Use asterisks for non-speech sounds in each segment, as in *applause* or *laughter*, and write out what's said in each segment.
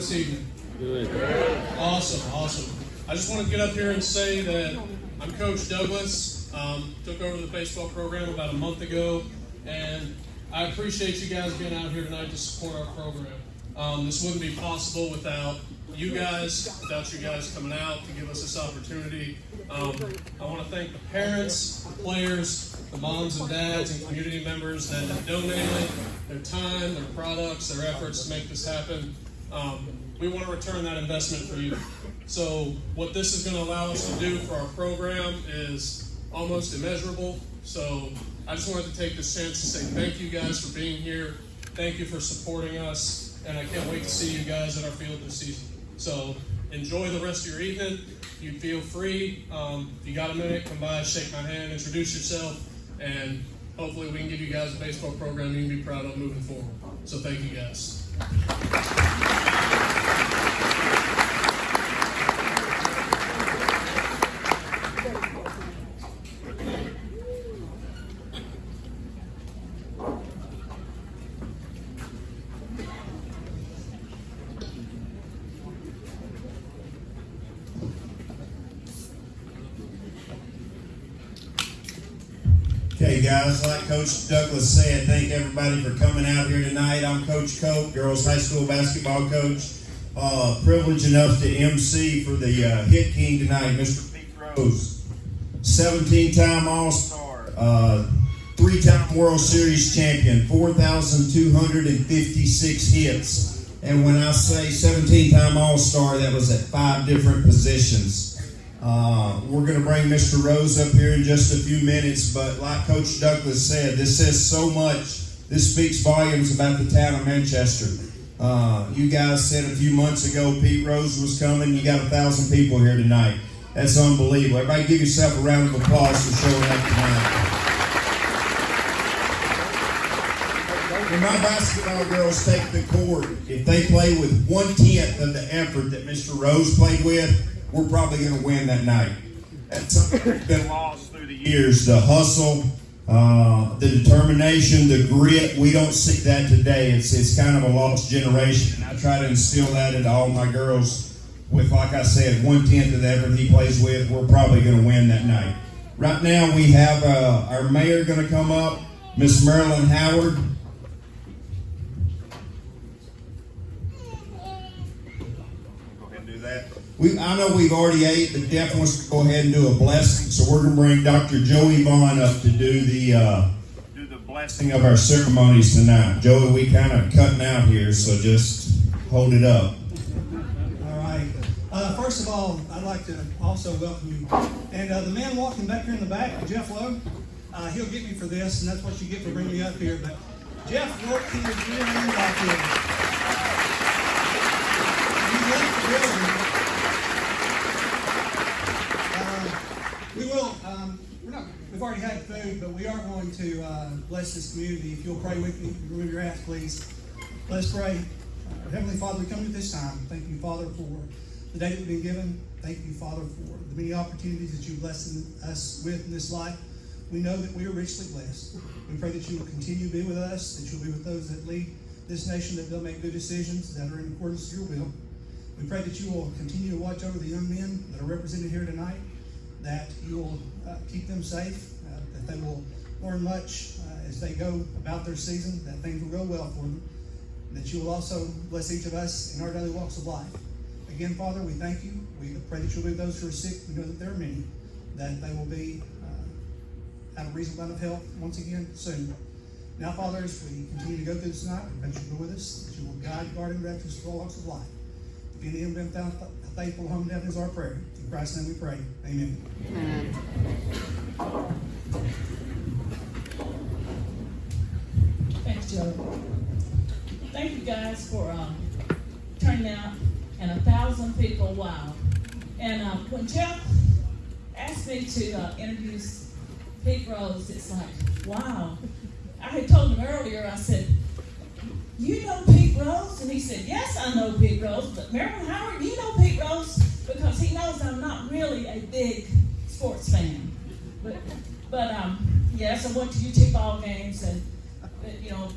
this evening? Good. Awesome, awesome. I just want to get up here and say that I'm Coach Douglas. Um, took over the baseball program about a month ago, and I appreciate you guys being out here tonight to support our program. Um, this wouldn't be possible without you guys, without you guys coming out to give us this opportunity. Um, I want to thank the parents, the players, the moms and dads, and community members that have donated their time, their products, their efforts to make this happen. Um, we want to return that investment for you. So, what this is going to allow us to do for our program is almost immeasurable. So, I just wanted to take this chance to say thank you guys for being here. Thank you for supporting us, and I can't wait to see you guys at our field this season. So, enjoy the rest of your evening. You feel free. Um, if you got a minute, come by, shake my hand, introduce yourself, and hopefully we can give you guys a baseball program you can be proud of moving forward. So, thank you guys. Okay, guys, like Coach Douglas said, thank everybody for coming out here tonight. I'm Coach Cope, girls high school basketball coach. Uh, privileged enough to MC for the uh, Hit King tonight, Mr. Pete Rose. 17 time All Star, uh, three time World Series champion, 4,256 hits. And when I say 17 time All Star, that was at five different positions. Uh, we're going to bring Mr. Rose up here in just a few minutes, but like Coach Douglas said, this says so much. This speaks volumes about the town of Manchester. Uh, you guys said a few months ago Pete Rose was coming. You got a thousand people here tonight. That's unbelievable. Everybody give yourself a round of applause for showing up tonight. When my basketball girls take the court, if they play with one tenth of the effort that Mr. Rose played with, we're probably going to win that night. That's something that's been lost through the years. The hustle, uh, the determination, the grit. We don't see that today. It's it's kind of a lost generation. I try to instill that into all my girls. With like I said, one tenth of the effort he plays with, we're probably going to win that night. Right now, we have uh, our mayor going to come up, Miss Marilyn Howard. Go ahead and do that. We, I know we've already ate, but Jeff wants to go ahead and do a blessing, so we're going to bring Dr. Joey Vaughn up to do the uh, do the blessing of our ceremonies tonight. Joey, we kind of cutting out here, so just hold it up. All right. Uh, first of all, I'd like to also welcome you. And uh, the man walking back here in the back, Jeff Lowe, uh, he'll get me for this, and that's what you get for bringing me up here. But Jeff worked gym back here. He left the building. Uh, we will. Um, we're not. We've already had food, but we are going to uh, bless this community. If you'll pray with me, remove your hats, please. Let's pray. Heavenly Father, we come to this time. Thank you, Father, for the day that we've been given. Thank you, Father, for the many opportunities that you've blessed us with in this life. We know that we are richly blessed. We pray that you will continue to be with us, that you'll be with those that lead this nation, that they'll make good decisions that are in accordance with your will. We pray that you will continue to watch over the young men that are represented here tonight, that you will uh, keep them safe, that they will learn much uh, as they go about their season, that things will go well for them, that you will also bless each of us in our daily walks of life. Again, Father, we thank you. We pray that you'll be those who are sick. We know that there are many, that they will be uh, a reasonable amount of health once again soon. Now, Father, as we continue to go through this night, we pray that you go with us, that you will guide, guard, and direct us through all walks of life. If any of them found faithful home to is our prayer. In Christ's name we pray. Amen. Amen. Thanks, Joe. Thank you guys for um, turning out and a thousand people. Wow. And um, when Jeff asked me to uh, introduce Pete Rose, it's like, wow. I had told him earlier, I said, You know Pete Rose? And he said, Yes, I know Pete Rose. But Marilyn Howard, you know Pete Rose? Because he knows I'm not really a big sports fan. But, but, um, yes, I went to UT ball games and, you know,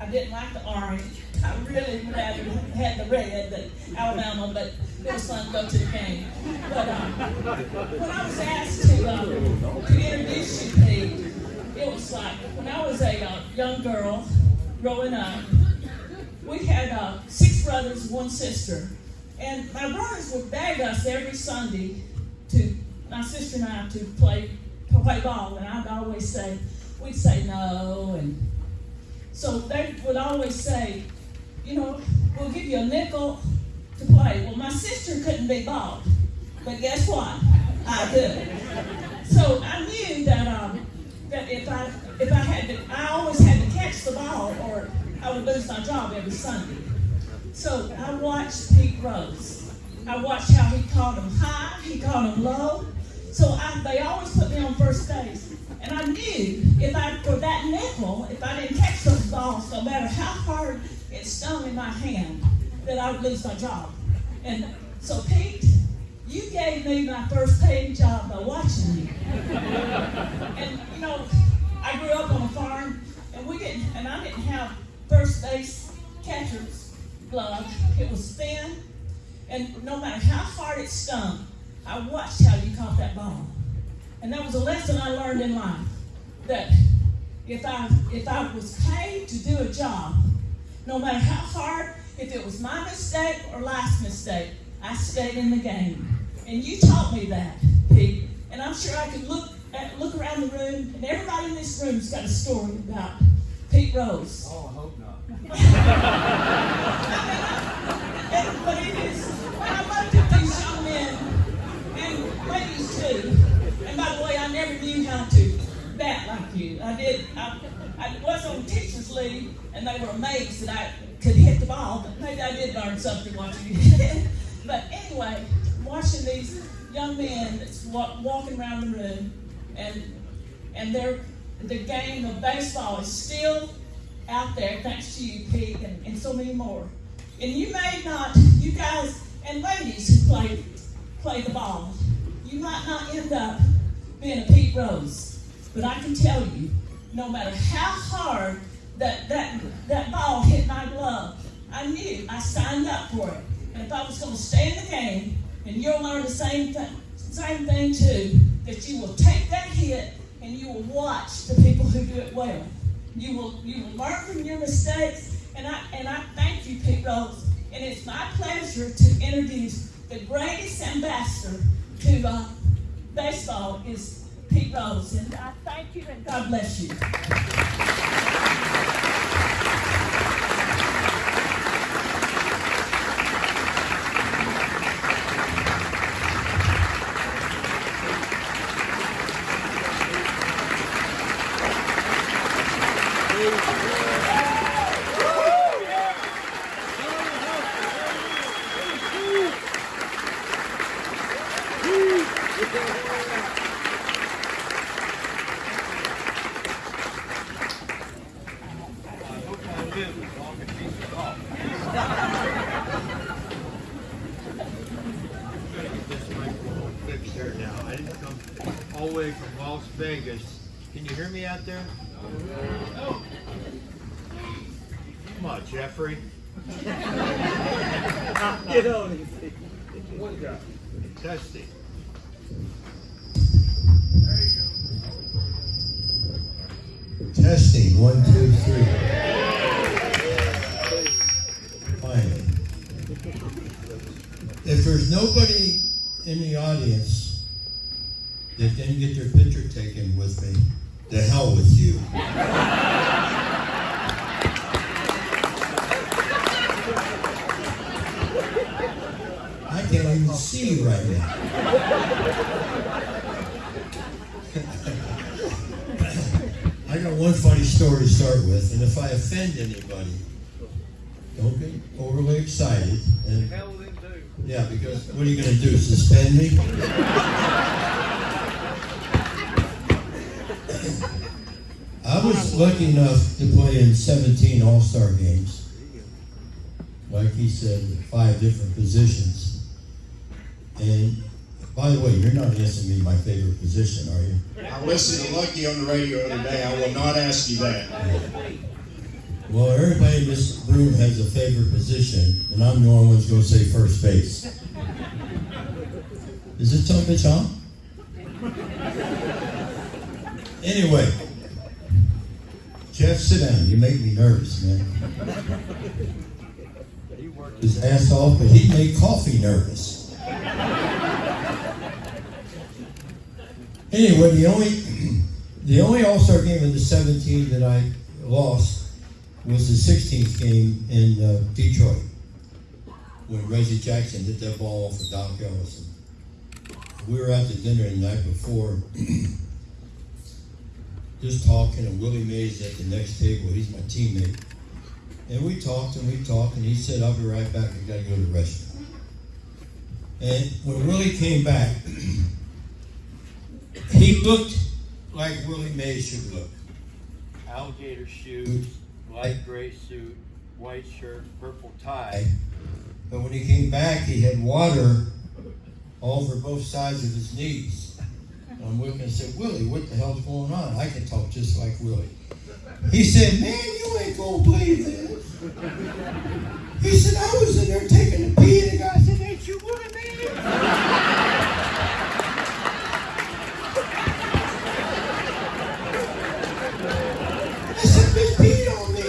I didn't like the orange. I really rather had the red, the Alabama, but it was fun to go to the game. But, um, when I was asked to, um, to introduce you, Pete, it was like, when I was a uh, young girl growing up, we had uh, six brothers, one sister. And my brothers would beg us every Sunday to, my sister and I, to play, to play ball. And I'd always say, we'd say no. And so they would always say, you know, we'll give you a nickel to play. Well, my sister couldn't be bald. But guess what? I could. So I knew that um, that if I if I had to, I always had to catch the ball, or I would lose my job every Sunday. So I watched Pete Rose. I watched how he caught them high, he caught them low. So I, they always put me on first base. And I knew if I, for that nickel, if I didn't catch those balls, no matter how hard it stung in my hand, that I would lose my job. And so, Pete, you gave me my first paid job by watching you. And you know, I grew up on a farm, and we didn't, and I didn't have first base catcher's glove. It was thin, and no matter how hard it stung, I watched how you caught that ball. And that was a lesson I learned in life. That if I if I was paid to do a job, no matter how hard, if it was my mistake or last mistake, I stayed in the game. And you taught me that, Pete. And I'm sure I could look at, look around the room, and everybody in this room's got a story about Pete Rose. Oh, I hope not. *laughs* *laughs* But it is, I looked at these young men, and ladies too, and by the way, I never knew how to bat like you. I did, I, I was on teacher's leave, and they were amazed that I could hit the ball, but maybe I did learn something watching you. *laughs* but anyway, watching these young men walking around the room, and and they're, the game of baseball is still out there, thanks to you, Pete, and, and so many more. And you may not, you guys and ladies play play the ball, you might not end up being a Pete Rose. But I can tell you, no matter how hard that that that ball hit my glove, I knew I signed up for it. And if I was going to stay in the game, and you'll learn the same thing, same thing too, that you will take that hit and you will watch the people who do it well. You will you will learn from your mistakes, and I and I thank you, Pete Rose. And it's my pleasure to introduce the greatest ambassador to uh, baseball is Pete Rose. And I thank you and God bless you. Was lucky enough to play in 17 All Star games. Like he said, five different positions. And By the way, you're not asking me my favorite position, are you? I listened to Lucky on the radio the other day. I will not ask you that. Well, everybody in this room has a favorite position, and I'm the only one who's gonna say first base. Is it bitch on? Anyway, Jeff, sit down. You make me nervous, man. He worked His ass off, but he made coffee nervous. Anyway, the only *clears throat* the only All Star game of the 17 that I lost was the 16th game in uh, Detroit when Reggie Jackson hit that ball off of Doc Ellison. We were at the dinner the night before, *clears throat* just talking, and Willie Mays at the next table. He's my teammate. And we talked and we talked, and he said, I'll be right back. I gotta go to the restroom. And when Willie came back, *clears throat* he looked like Willie Mays should look. alligator shoes, light gray suit, white shirt, purple tie. But when he came back, he had water all over both sides of his knees. I'm looking and said, Willie, what the hell's going on? I can talk just like Willie. He said, Man, you ain't gonna believe this. He said, I was in there taking a pee, and the guy said, Ain't you Willie Mays? I said, Bitch peed on me.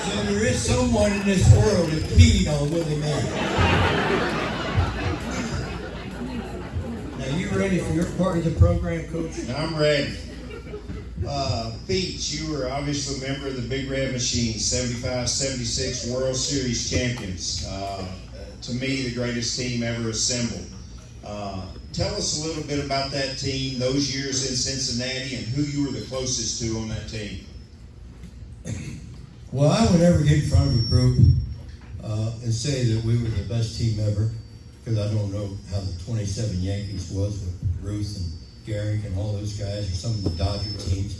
So there is someone in this world that peed on Willie Mays. You ready for your part of the program, Coach? I'm ready. Uh, Beach, you were obviously a member of the Big Red Machine, 75 76 World Series champions. Uh, to me, the greatest team ever assembled. Uh, tell us a little bit about that team, those years in Cincinnati, and who you were the closest to on that team. Well, I would never get in front of a group uh, and say that we were the best team ever, because I don't know how the 27 Yankees was with Ruth and Gehrig and all those guys, or some of the Dodger teams.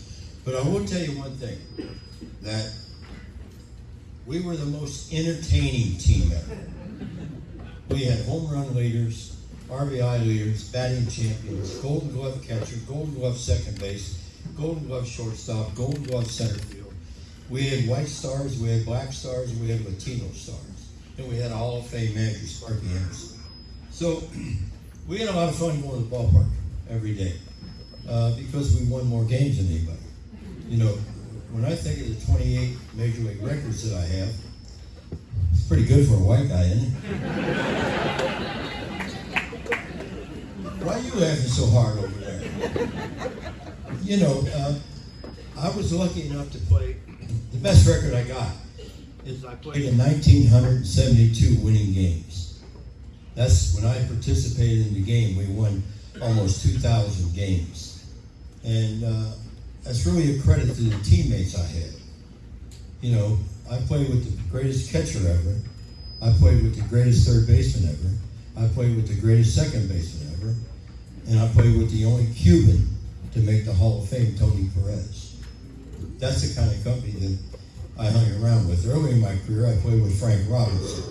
But I will tell you one thing, that we were the most entertaining team ever. We had home run leaders, RBI leaders, batting champions, Golden Glove catcher, Golden Glove second base, Golden Glove shortstop, Golden Glove center field. We had white stars, we had black stars, we had Latino stars, and we had a Hall of Fame manager, Sparky Anderson. So *clears throat* we had a lot of fun going to the ballpark every day uh, because we won more games than anybody. You know, when I think of the 28 major league records that I have, it's pretty good for a white guy, isn't it? Why are you laughing so hard over there? You know, uh, I was lucky enough to play. The best record I got is I played in 1972 winning games. That's when I participated in the game. We won almost 2,000 games, and uh, that's really a credit to the teammates I had. You know, I played with the greatest catcher ever. I played with the greatest third baseman ever. I played with the greatest second baseman ever. And I played with the only Cuban to make the Hall of Fame, Tony Perez. That's the kind of company that I hung around with. Early in my career, I played with Frank Robinson,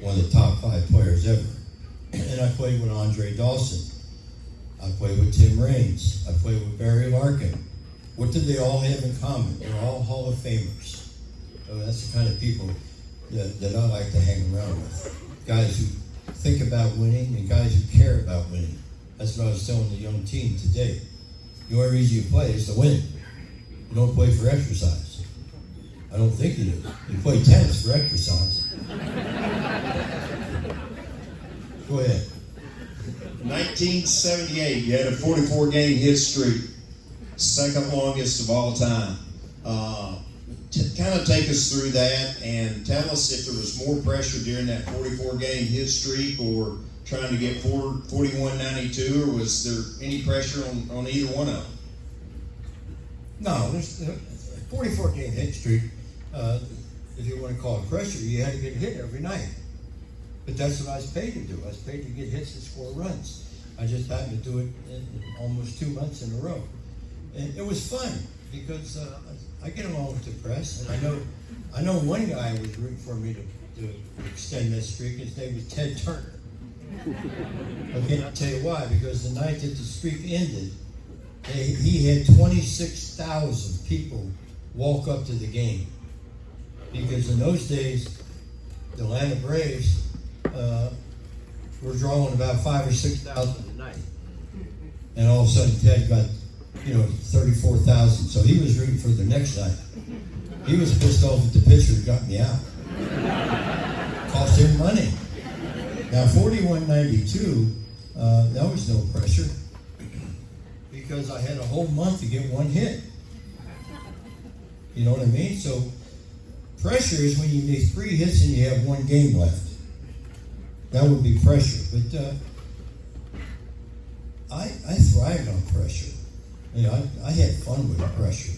one of the top five players ever. And I played with Andre Dawson. I played with Tim Raines. I played with Barry Larkin. What did they all have in common? They're all Hall of Famers. So that's the kind of people that, that I like to hang around with. Guys who think about winning and guys who care about winning. That's what I was telling the young team today. The only reason you play is to win. You don't play for exercise. I don't think you do. You play tennis for exercise. Go ahead. 1978, you had a 44 game hit streak, second longest of all time. Uh, kind of take us through that and tell us if there was more pressure during that 44 game hit streak or trying to get 4, 41 92, or was there any pressure on, on either one of them? No, there's uh, 44 game hit streak. Uh, if you want to call it pressure, you had to get hit every night. But that's what I was paid to do. I was paid to get hits and score runs. I just happened to do it almost two months in a row. And it was fun because uh, I get along with the press, and I know I know one guy was rooting for me to, to extend that streak. His name was Ted Turner. And I'll tell you why, because the night that the streak ended, they, he had twenty-six thousand people walk up to the game. Because in those days, the Atlanta Braves, uh, were drawing about five or six thousand a night. And all of a sudden Ted got, you know, thirty-four thousand, so he was rooting for the next night. He was pissed off at the pitcher who got me out. Cost him money. Now, forty-one ninety-two, uh, that was no pressure because I had a whole month to get one hit. You know what I mean? So, pressure is when you make three hits and you have one game left. That would be pressure. But uh, I, I thrived on pressure. You know, I, I had fun with pressure.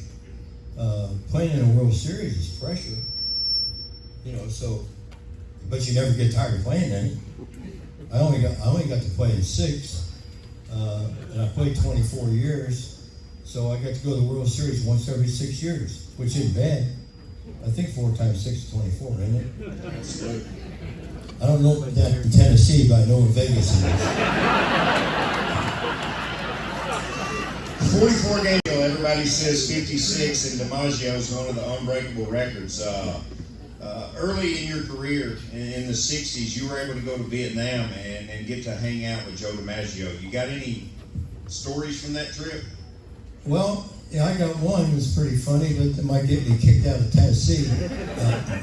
Uh, playing in a World Series is pressure. You know, so, but you never get tired of playing any. I only got I only got to play in six, uh, and I played 24 years, so I got to go to the World Series once every six years, which isn't bad. I think four times six is 24, isn't it? I don't know about that in Tennessee, but I know in Vegas it is. 44 game deal. Everybody says 56, and DiMaggio is one of the unbreakable records. Uh, uh, early in your career, in, in the 60s, you were able to go to Vietnam and, and get to hang out with Joe DiMaggio. You got any stories from that trip? Well, yeah, I got one that's pretty funny, but that might get me kicked out of Tennessee. Uh,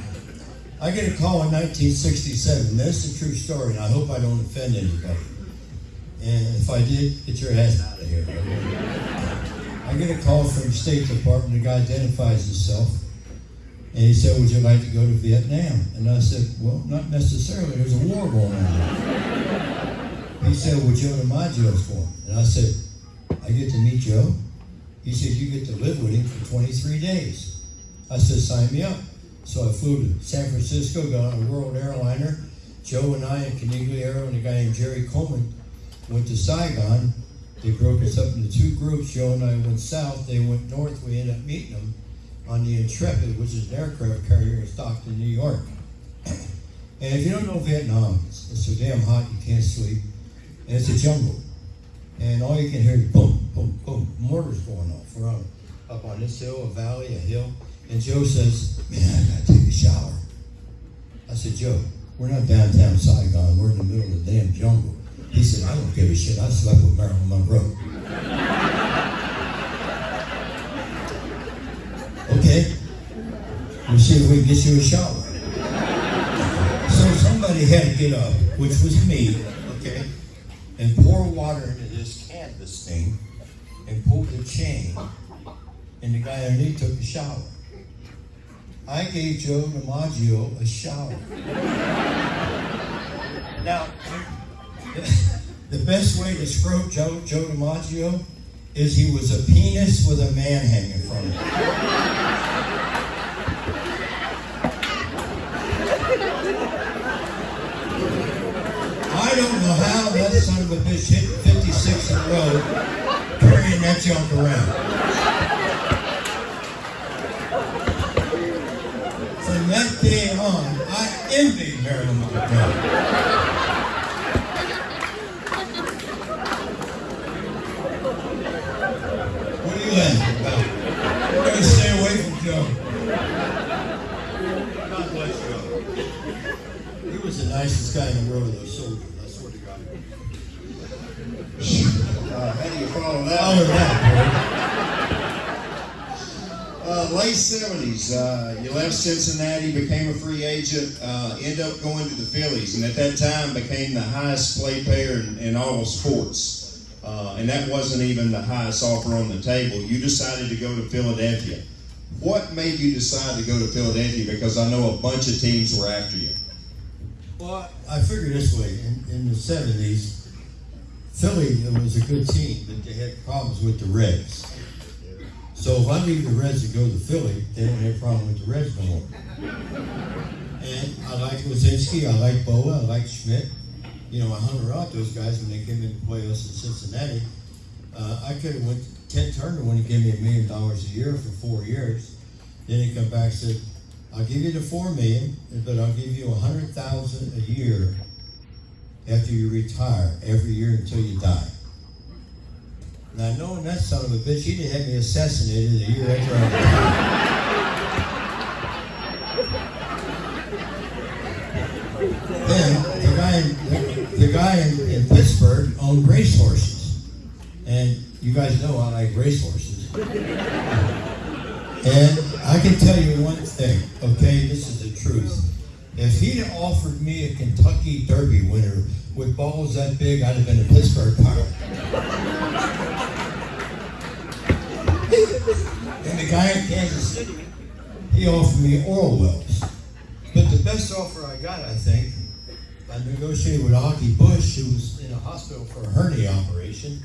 I get a call in 1967. That's the true story, and I hope I don't offend anybody. And if I did, get your ass out of here. I get a call from the State Department. The guy identifies himself, and he said, "Would you like to go to Vietnam?" And I said, "Well, not necessarily. There's a war going on." He said, "Well, Joe DiMaggio's for and I said, "I get to meet Joe." He said, You get to live with him for 23 days. I said, Sign me up. So I flew to San Francisco, got on a world airliner. Joe and I and Conigliaro and a guy named Jerry Coleman went to Saigon. They broke us up into two groups. Joe and I went south. They went north. We ended up meeting them on the Intrepid, which is an aircraft carrier in Stockton, New York. *clears throat* And if you don't know Vietnam, it's, it's so damn hot you can't sleep. And it's a jungle and all you can hear is boom, boom, boom, mortars going off. On, up on this hill, a valley, a hill, and Joe says, "Man, I gotta take a shower." I said, "Joe, we're not downtown Saigon. We're in the middle of the damn jungle." He said, "I don't give a shit. I slept with Marilyn Monroe." *laughs* okay, we'll see if we can get you a shower. So somebody had to get up, which was me. Okay and pour water into this canvas thing and pull the chain. And the guy underneath took a shower. I gave Joe DiMaggio a shower. now, *laughs* the best way to describe Joe, Joe DiMaggio is he was a penis with a man hanging from it. I don't know how that son of a bitch hit 56 in a row carrying that junk around. From that day on, I Marilyn Monroe. What are you laughing about? We're going to stay away from Joe. God bless Joe. He was the nicest guy in the world, though, soldier. I swear to God. Uh, how do you follow that? Follow that, Uh, late seventies, uh, you left Cincinnati, became a free agent, uh, end up going to the Phillies, and at that time became the highest play payer in, in all sports. Uh, and that wasn't even the highest offer on the table. You decided to go to Philadelphia. What made you decide to go to Philadelphia? Because I know a bunch of teams were after you. Well, I figure this way: in, in the seventies, Philly was a good team, but they had problems with the Reds. So if I leave the Reds to go to Philly, they don't have a problem with the Reds no more. And I like Luzinski, I like Bowa, I like Schmidt. You know, I hung around those guys when they came in to play us in Cincinnati. Uh, I could have went. Ted Turner when he gave me a million dollars a year for four years. Then he come back and said, "I'll give you the four million, but I'll give you a hundred thousand a year after you retire every year until you die. Now, knowing that son of a bitch, he didn't have me assassinated a year after I then the guy, in, the guy in, in Pittsburgh owned racehorses, and you guys know I like racehorses. And I can tell you one thing, okay? This is the truth. If he'd offered me a Kentucky Derby winner with balls that big, I'd have been a Pittsburgh Pirate. And the guy in Kansas City, he offered me oral wells. But the best offer I got, I think, I negotiated with Augie Busch, who was in a hospital for a hernia operation,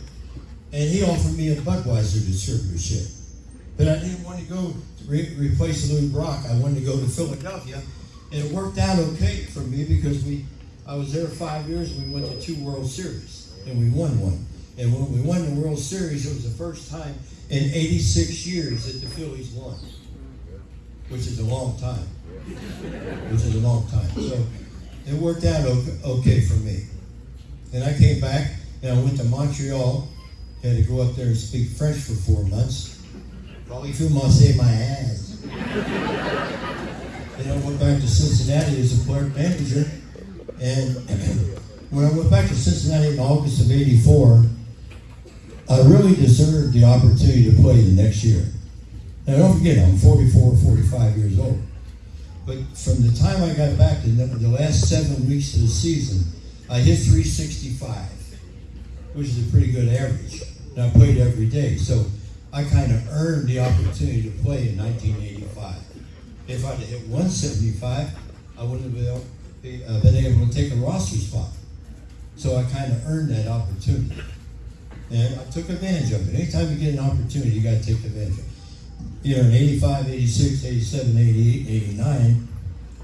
and he offered me a Budweiser distributorship. But I didn't want to go to re- replace Lou Brock. I wanted to go to Philadelphia, and it worked out okay for me because we, I was there five years, and we went to two World Series, and we won one. And when we won the World Series, it was the first time in 86 years that the Phillies won, which is a long time. Which is a long time. So it worked out okay, for me. And I came back, and I went to Montreal. Had to go up there and speak French for four months. Probably through Marseille my ass. then I went back to Cincinnati as a clerk manager. And *clears throat* when I went back to Cincinnati in August of 84, I really deserved the opportunity to play the next year. Now don't forget, I'm 44, 45 years old. But from the time I got back to the, last seven weeks of the season, I hit 365, which is a pretty good average. And I played every day. So I kind of earned the opportunity to play in 1985. If I'd hit 175, I wouldn't have uh, been able to take a roster spot. So I kind of earned that opportunity. And I took advantage of it. Anytime you get an opportunity, you got to take advantage of it. You know, in 85, 86, 87, 88, 89,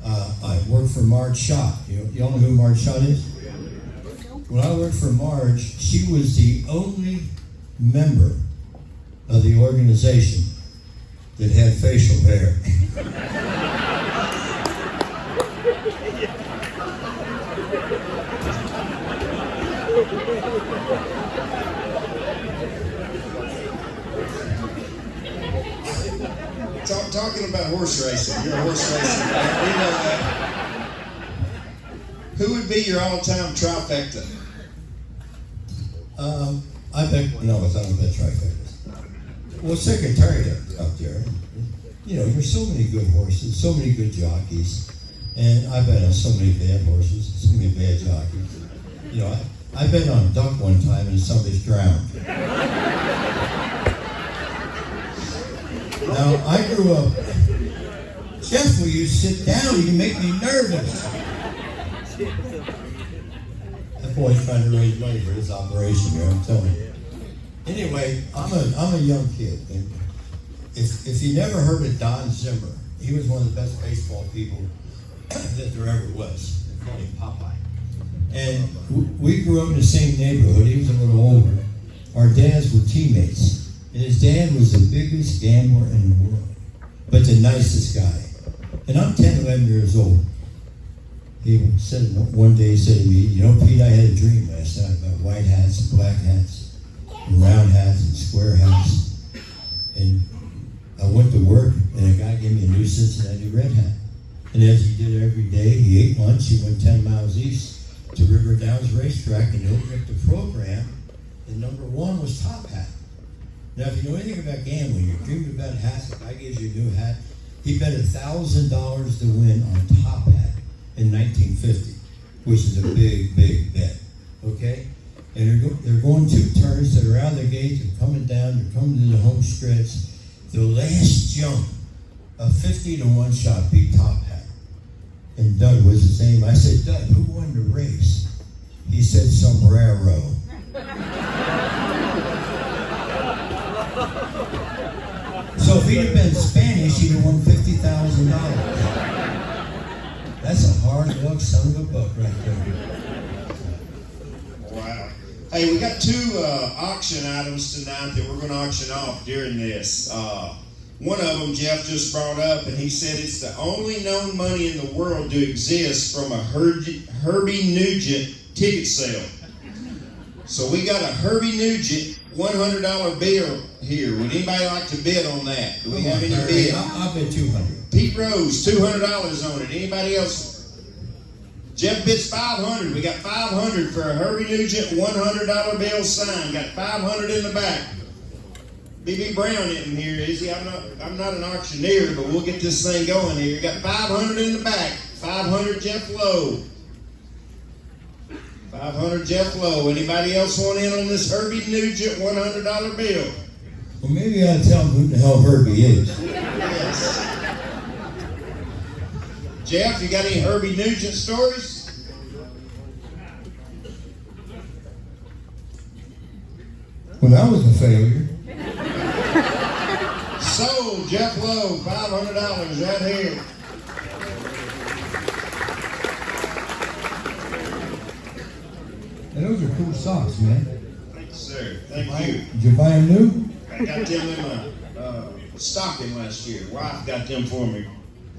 uh, I worked for Marge Schott. You, you all know who Marge Schott is? When I worked for Marge, she was the only member of the organization that had facial hair. *laughs* Talk, talking about horse racing, you're a horse racing fan. We know that. Who would be your all-time trifecta? Um, I bet, no, it's not a bet trifecta. Well, Secretariat up there, you know, there's so many good horses, so many good jockeys, and I bet on so many bad horses, so many bad jockeys. You know, I, I bet on a duck one time and somebody's drowned. Now, I grew up, Jeff, will you sit down? You make me nervous. That boy's trying to raise money for this operation here, I'm telling you. Anyway, I'm a, I'm a young kid. If, if you never heard of Don Zimmer, he was one of the best baseball people *clears throat* that there ever was. They called him Popeye. And we grew up in the same neighborhood. He was a little older. Our dads were teammates. And his dad was the biggest gambler in the world, but the nicest guy. And I'm 10, 11 years old. He said one day, he said to me, You know, Pete, I had a dream last night about white hats and black hats, and round hats and square hats. And I went to work, and a guy gave me a new Cincinnati red hat. And as he did every day, he ate lunch, he went 10 miles east to River Downs Racetrack and he opened up the program. And number one was Top Hat. Now, if you know anything about gambling, you dreamed about hats, if I gives you a new hat, he bet a thousand dollars to win on Top Hat in 1950, which is a big, big bet. Okay? And they're, go, they're going two turns, that are out of the gate, they're coming down, they're coming to the home stretch. The last jump, a 50 to 1 shot beat Top Hat. And Doug was his name. I said, Doug, who won the race? He said, Sombrero. *laughs* So if he'd have been Spanish, he'd have won fifty thousand dollars. That's a hard luck son of a buck right there. Wow. Hey, we got two uh, auction items tonight that we're going to auction off during this. Uh, one of them Jeff just brought up, and he said it's the only known money in the world to exist from a Her- Herbie Nugent ticket sale. So we got a Herbie Nugent one hundred dollar bill here. Would anybody like to bid on that? Do we have any bid? I'll bid two hundred. Pete Rose, two hundred dollars on it. Anybody else? Jeff bids five hundred. We got five hundred for a Herbie Nugent one hundred dollar bill sign. Got five hundred in the back. BB Brown isn't here, is he? I'm not. I'm not an auctioneer, but we'll get this thing going here. Got five hundred in the back. Five hundred Jeff Lowe. Five hundred Jeff Lowe. Anybody else want in on this Herbie Nugent one hundred dollar bill? Well, maybe I tell them who the hell Herbie is. Yes. Jeff, you got any Herbie Nugent stories? Well, that was a failure. Sold Jeff Lowe, five hundred dollars right here. And those are cool socks, man. Thank you, sir. Thank you. Did you buy them new? I got them in my uh, stocking last year. Wife got them for me.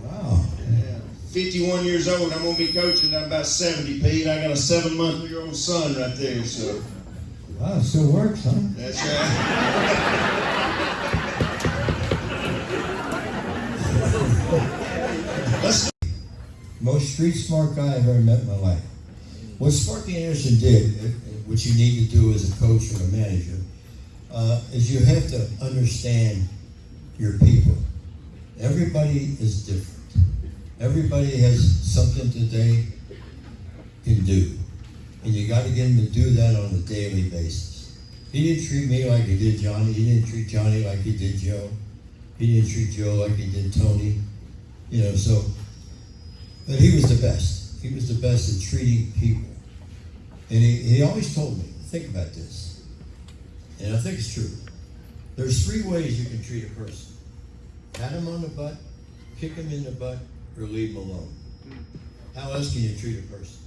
Wow. Yeah. 51 years old. I'm gonna be coaching. I'm about 70, Pete. I got a seven month year old son right there. So Wow, it still works, huh? that's right. *laughs* Most street smart guy I've ever met in my life. What Sparky Anderson did, uh, what you need to do as a coach or a manager, uh, is you have to understand your people. Everybody is different. Everybody has something that they can do. And you got to get them to do that on a daily basis. He didn't treat me like he did Johnny. He didn't treat Johnny like he did Joe. He didn't treat Joe like he did Tony. You know, so but he was the best. He was the best at treating people. And he, he always told me, think about this. And I think it's true. There's three ways you can treat a person. Pat him on the butt, kick him in the butt, or leave him alone. How else can you treat a person?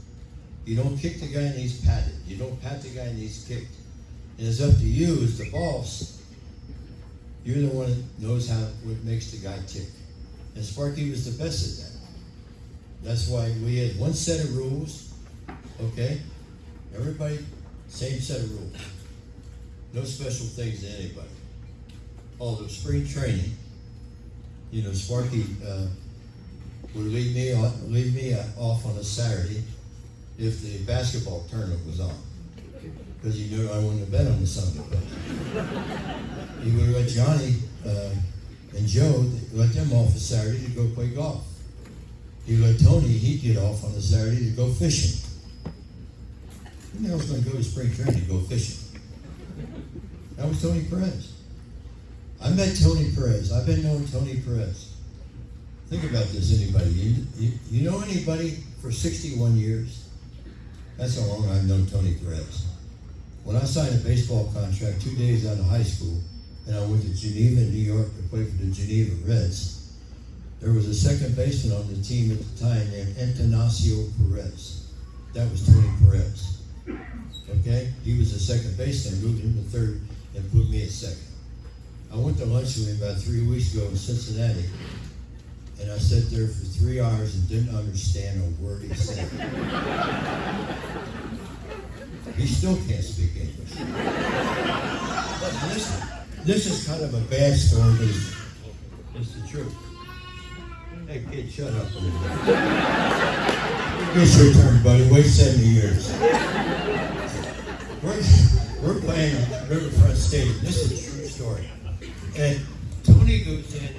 You don't kick the guy and he's patted. You don't pat the guy and he's kicked. And it's up to you as the boss. You're the one that knows how what makes the guy tick. And Sparky was the best at that. That's why we had one set of rules, okay? Everybody, same set of rules. No special things to anybody. Although spring training, you know, Sparky uh, would leave me on, leave me uh, off on a Saturday if the basketball tournament was on, because he knew I wouldn't have been on the Sunday. He would let Johnny uh, and Joe let them off a Saturday to go play golf. He let Tony, he'd get off on a Saturday to go fishing. Who the hell's going to go to spring training to go fishing? That was Tony Perez. I met Tony Perez. I've been knowing Tony Perez. Think about this, anybody. You, you, you know anybody for 61 years? That's how long I've known Tony Perez. When I signed a baseball contract two days out of high school, and I went to Geneva, New York to play for the Geneva Reds, there was a second baseman on the team at the time named Antonio Perez. That was Tony Perez. Okay? He was the second baseman, moved him to third, and put me at second. I went to lunch with him about three weeks ago in Cincinnati, and I sat there for three hours and didn't understand a word he said. he still can't speak English. But listen, this is kind of a bad story, but it's, the truth. Hey kid, shut up a bit. It's your turn, buddy. Wait 70 years. We're, we're playing Riverfront Stadium. This is a true story. And Tony goes in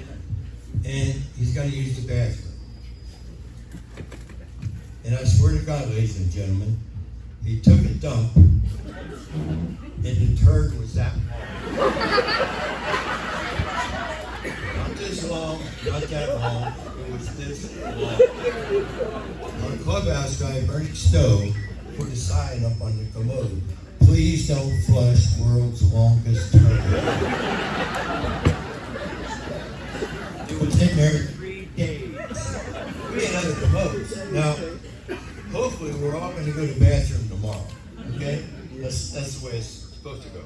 and he's got to use the bathroom. And I swear to God, ladies and gentlemen, he took a dump and the turd was that long. Not this long, not that long. It was this long. Our clubhouse guy, Bernie Stowe, put a sign up on the commode. Please don't flush world's longest turd. It was in there three days. We had other commodes. Now, hopefully, we're all going to go to the bathroom tomorrow. Okay? That's, that's the way it's supposed to go.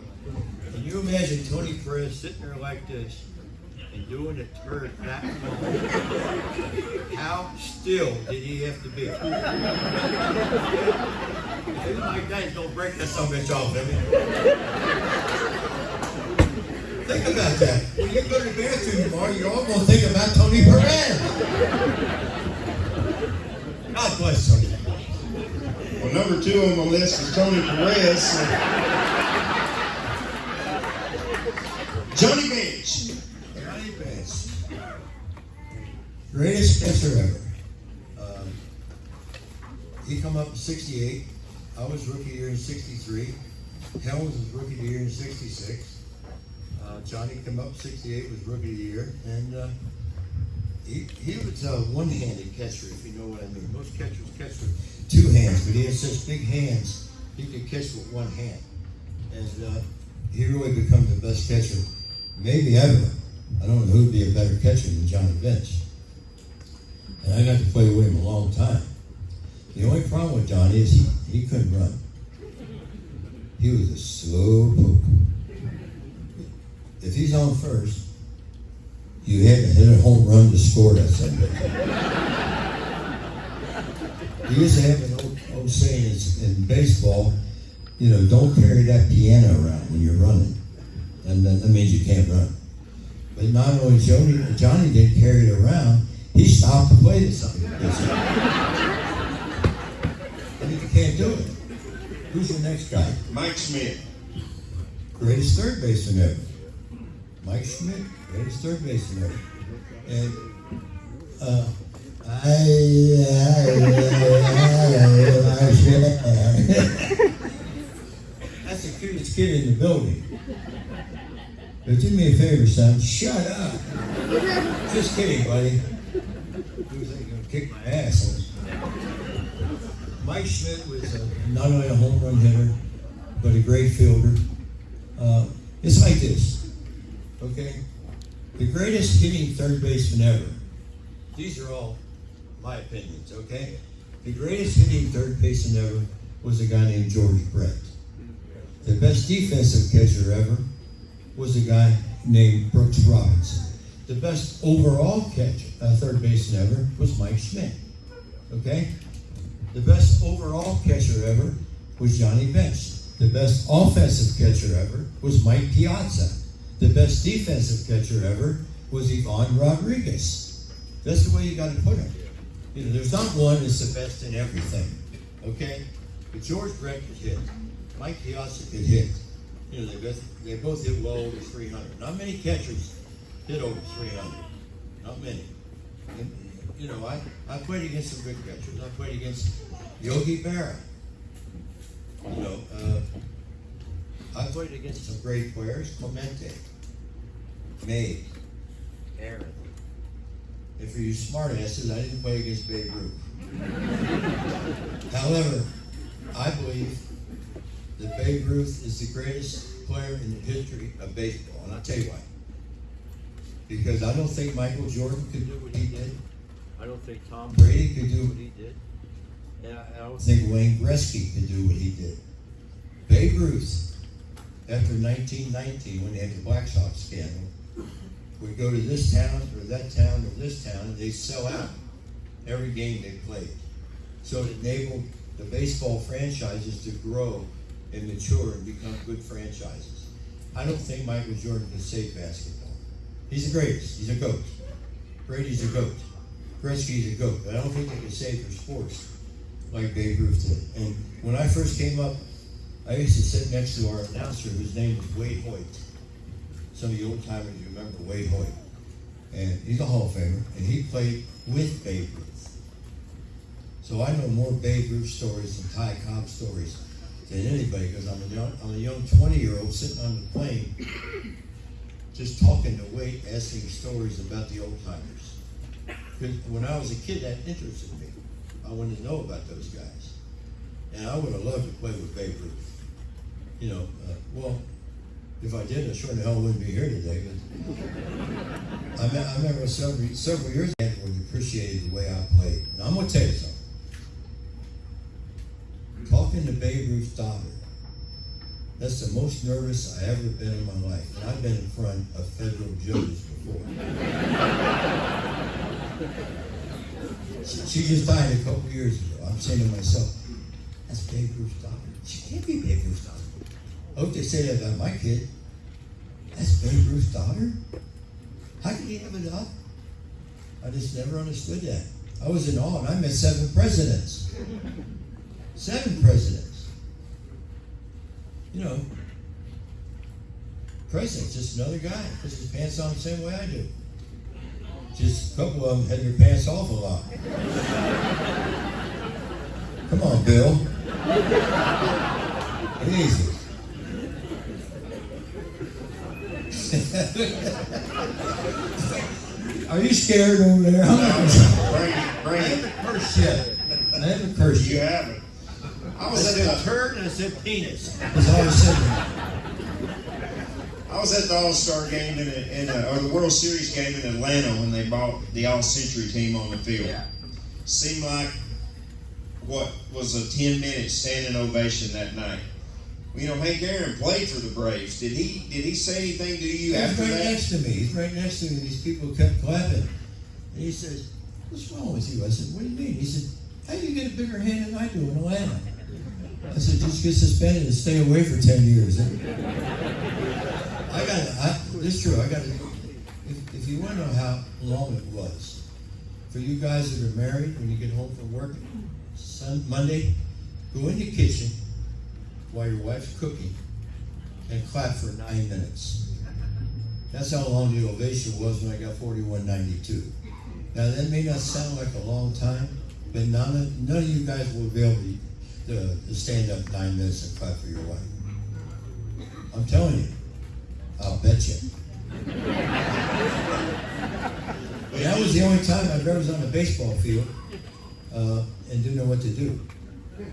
Can you imagine Tony Perez sitting there like this? And doing a turd that long, how still did he have to be? Maybe my guys don't break that some bitch off, I Think about that. When you go to the bathroom tomorrow, you're all gonna think about Tony Perez. God bless Tony. Well, number two on my list is Tony Perez. Johnny Bench. Greatest pitcher ever. Um, he come up in '68. I was rookie year in '63. Helms was rookie year in '66. Uh, Johnny come up '68 was rookie year, and uh, he he was a one-handed catcher, if you know what I mean. Most catchers catch with two hands, but he had such big hands he could catch with one hand, and uh, he really become the best catcher maybe ever. I don't know who'd be a better catcher than Johnny Bench. And I got to play with him a long time. The only problem with Johnny is he, he couldn't run. He was a slow poke. If he's on first, you had to hit a home run to score that Sunday. he used to have an old, old saying in, in baseball, you know, don't carry that piano around when you're running. And that, that means you can't run. But not only Johnny, Johnny didn't carry it around, he stopped to play to something. and you can't do it. Who's your next guy? Mike Schmidt. Greatest third baseman ever. Mike Schmidt, greatest third baseman ever. And uh, I, that's the cutest kid in the building. But do me a favor, son. Shut up. Just kidding, buddy. He was like, gonna kick my ass. Mike Schmidt was uh not only a home run hitter, but a great fielder. Uh, it's like this, okay? The greatest hitting third baseman ever. These are all my opinions, okay? The greatest hitting third baseman ever was a guy named George Brett. The best defensive catcher ever was a guy named Brooks Robinson. The best overall catch, uh, third baseman ever was Mike Schmidt. Okay? The best overall catcher ever was Johnny Bench. The best offensive catcher ever was Mike Piazza. The best defensive catcher ever was Ivan Rodriguez. That's the way you got to put it. You know, there's not one that's the best in everything. Okay? But George Brett could hit. Mike Piazza could hit. You know, they both, they both hit well over 300. Not many catchers hit over 300. Not many. And, you know, I, I played against some good catchers. I played against Yogi Berra. You know, uh, I played against some great players. Clemente, May, Aaron. And for you smartasses, I didn't play against Babe Ruth. However, I believe that Babe Ruth is the greatest player in the history of baseball, and I'll tell you why. Because I don't think Michael Jordan could do what he did. I don't think Tom Brady could do what he did. And I, I don't think Wayne Gretzky could do what he did. Babe Ruth, after 1919, when they had the Black Sox scandal, would go to this town or that town or this town, and they'd sell out every game they played. So it enabled the baseball franchises to grow and mature and become good franchises. I don't think Michael Jordan can save basketball. He's the greatest. He's a goat. Brady's a goat. Gretzky's a goat. I don't think they can save their sports like Babe Ruth did. And when I first came up, I used to sit next to our announcer whose name was Waite Hoyt. Some of you old timers remember Waite Hoyt. And he's a Hall of Famer, and he played with Babe Ruth. So I know more Babe Ruth stories and Ty Cobb stories than anybody because I'm a young, I'm a young 20 year old sitting on the plane just talking Waite, asking stories about the old timers. When I was a kid, that interested me. I wanted to know about those guys. And I would have loved to play with Babe Ruth. You know, uh, well, if I did, I sure the hell wouldn't be here today. But I, me- I remember several, several years ago when he appreciated the way I played. Now, I'm going to tell you something. Talking to Babe Ruth's daughter, That's the most nervous I ever been in my life. And I've been in front of federal judges before. she, just died a couple years ago. I'm saying to myself, that's Babe Ruth's daughter. She can't be Babe Ruth's daughter. I hope they say that about my kid. That's Babe Ruth's daughter? How can he have a daughter? I just never understood that. I was in awe, and I met seven presidents. Seven presidents. You know, president's just another guy. Puts his pants on the same way I do. Just a couple of them had their pants off a lot. Come on, Bill. Easy. *laughs* Are you scared over there? Bring *laughs* it, bring it. Curse yet. I haven't cursed You yet. haven't. I I was at said the turd and I said penis. That's all I said. I was at the All Star game in, in uh, or the World Series game in Atlanta when they brought the All Century team on the field. Seemed like what was a ten minute standing ovation that night. You know, Hank Aaron played for the Braves. Did he? Did he say anything to you He's after right that? next to me. He's right next to me. These people kept clapping. And he says, What's wrong with you? I said, What do you mean? He said, How do you get a bigger hand than I do in Atlanta? I said, Just get suspended and stay away for 10 years. I got I, is true. I got if, if you want to know how long it was, for you guys that are married, when you get home from work, Sun, Monday, go in the kitchen while your wife's cooking and clap for nine minutes. That's how long the ovation was when I got 4192. Now, that may not sound like a long time, but none of, none of you guys will be able to, to stand up nine minutes and clap for your wife. I'm telling you, I'll bet you. And that was the only time I've ever was on a baseball field uh, and didn't know what to do.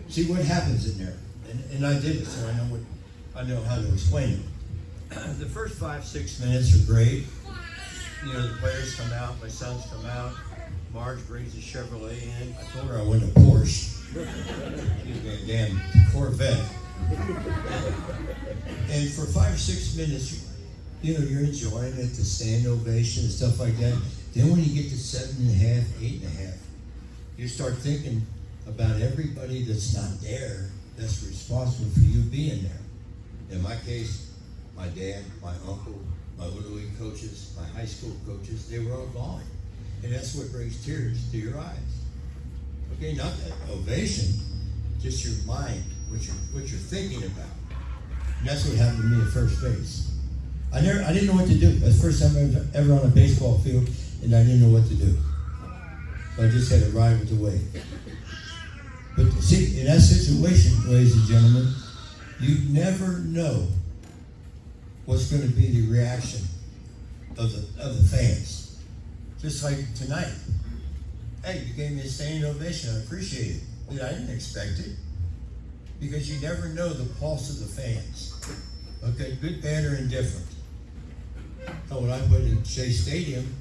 See what happens in there, and, and I did it, so I know what I know how to explain it *clears throat* the first five, six minutes are great. You know, the players come out, my sons come out, Marge brings a Chevrolet in. I told her I went a Porsche. Damn Corvette. And for five or six minutes, you, you know, you're enjoying it, the stand ovation and stuff like that. Then when you get to seven and a half, eight and a half, you start thinking about everybody that's not there that's responsible for you being there. In my case, my dad, my uncle, my little league coaches, my high school coaches, they were all gone. And that's what brings tears to your eyes. Okay, not ovation, just your mind, what you're what you're thinking about. And that's what happened to me at first base. I never I didn't know what to do. That's the first time I was ever on a baseball field and I didn't know what to do. So I just had to ride with the wave. But see, in that situation, ladies and gentlemen, you never know what's going to be the reaction of the of the fans. Just like tonight. Hey, you gave me a standing ovation. I appreciate it. I didn't expect it. Because you never know the pulse of the fans. Okay, good, bad, or indifferent. Oh, when I played in Shea Stadium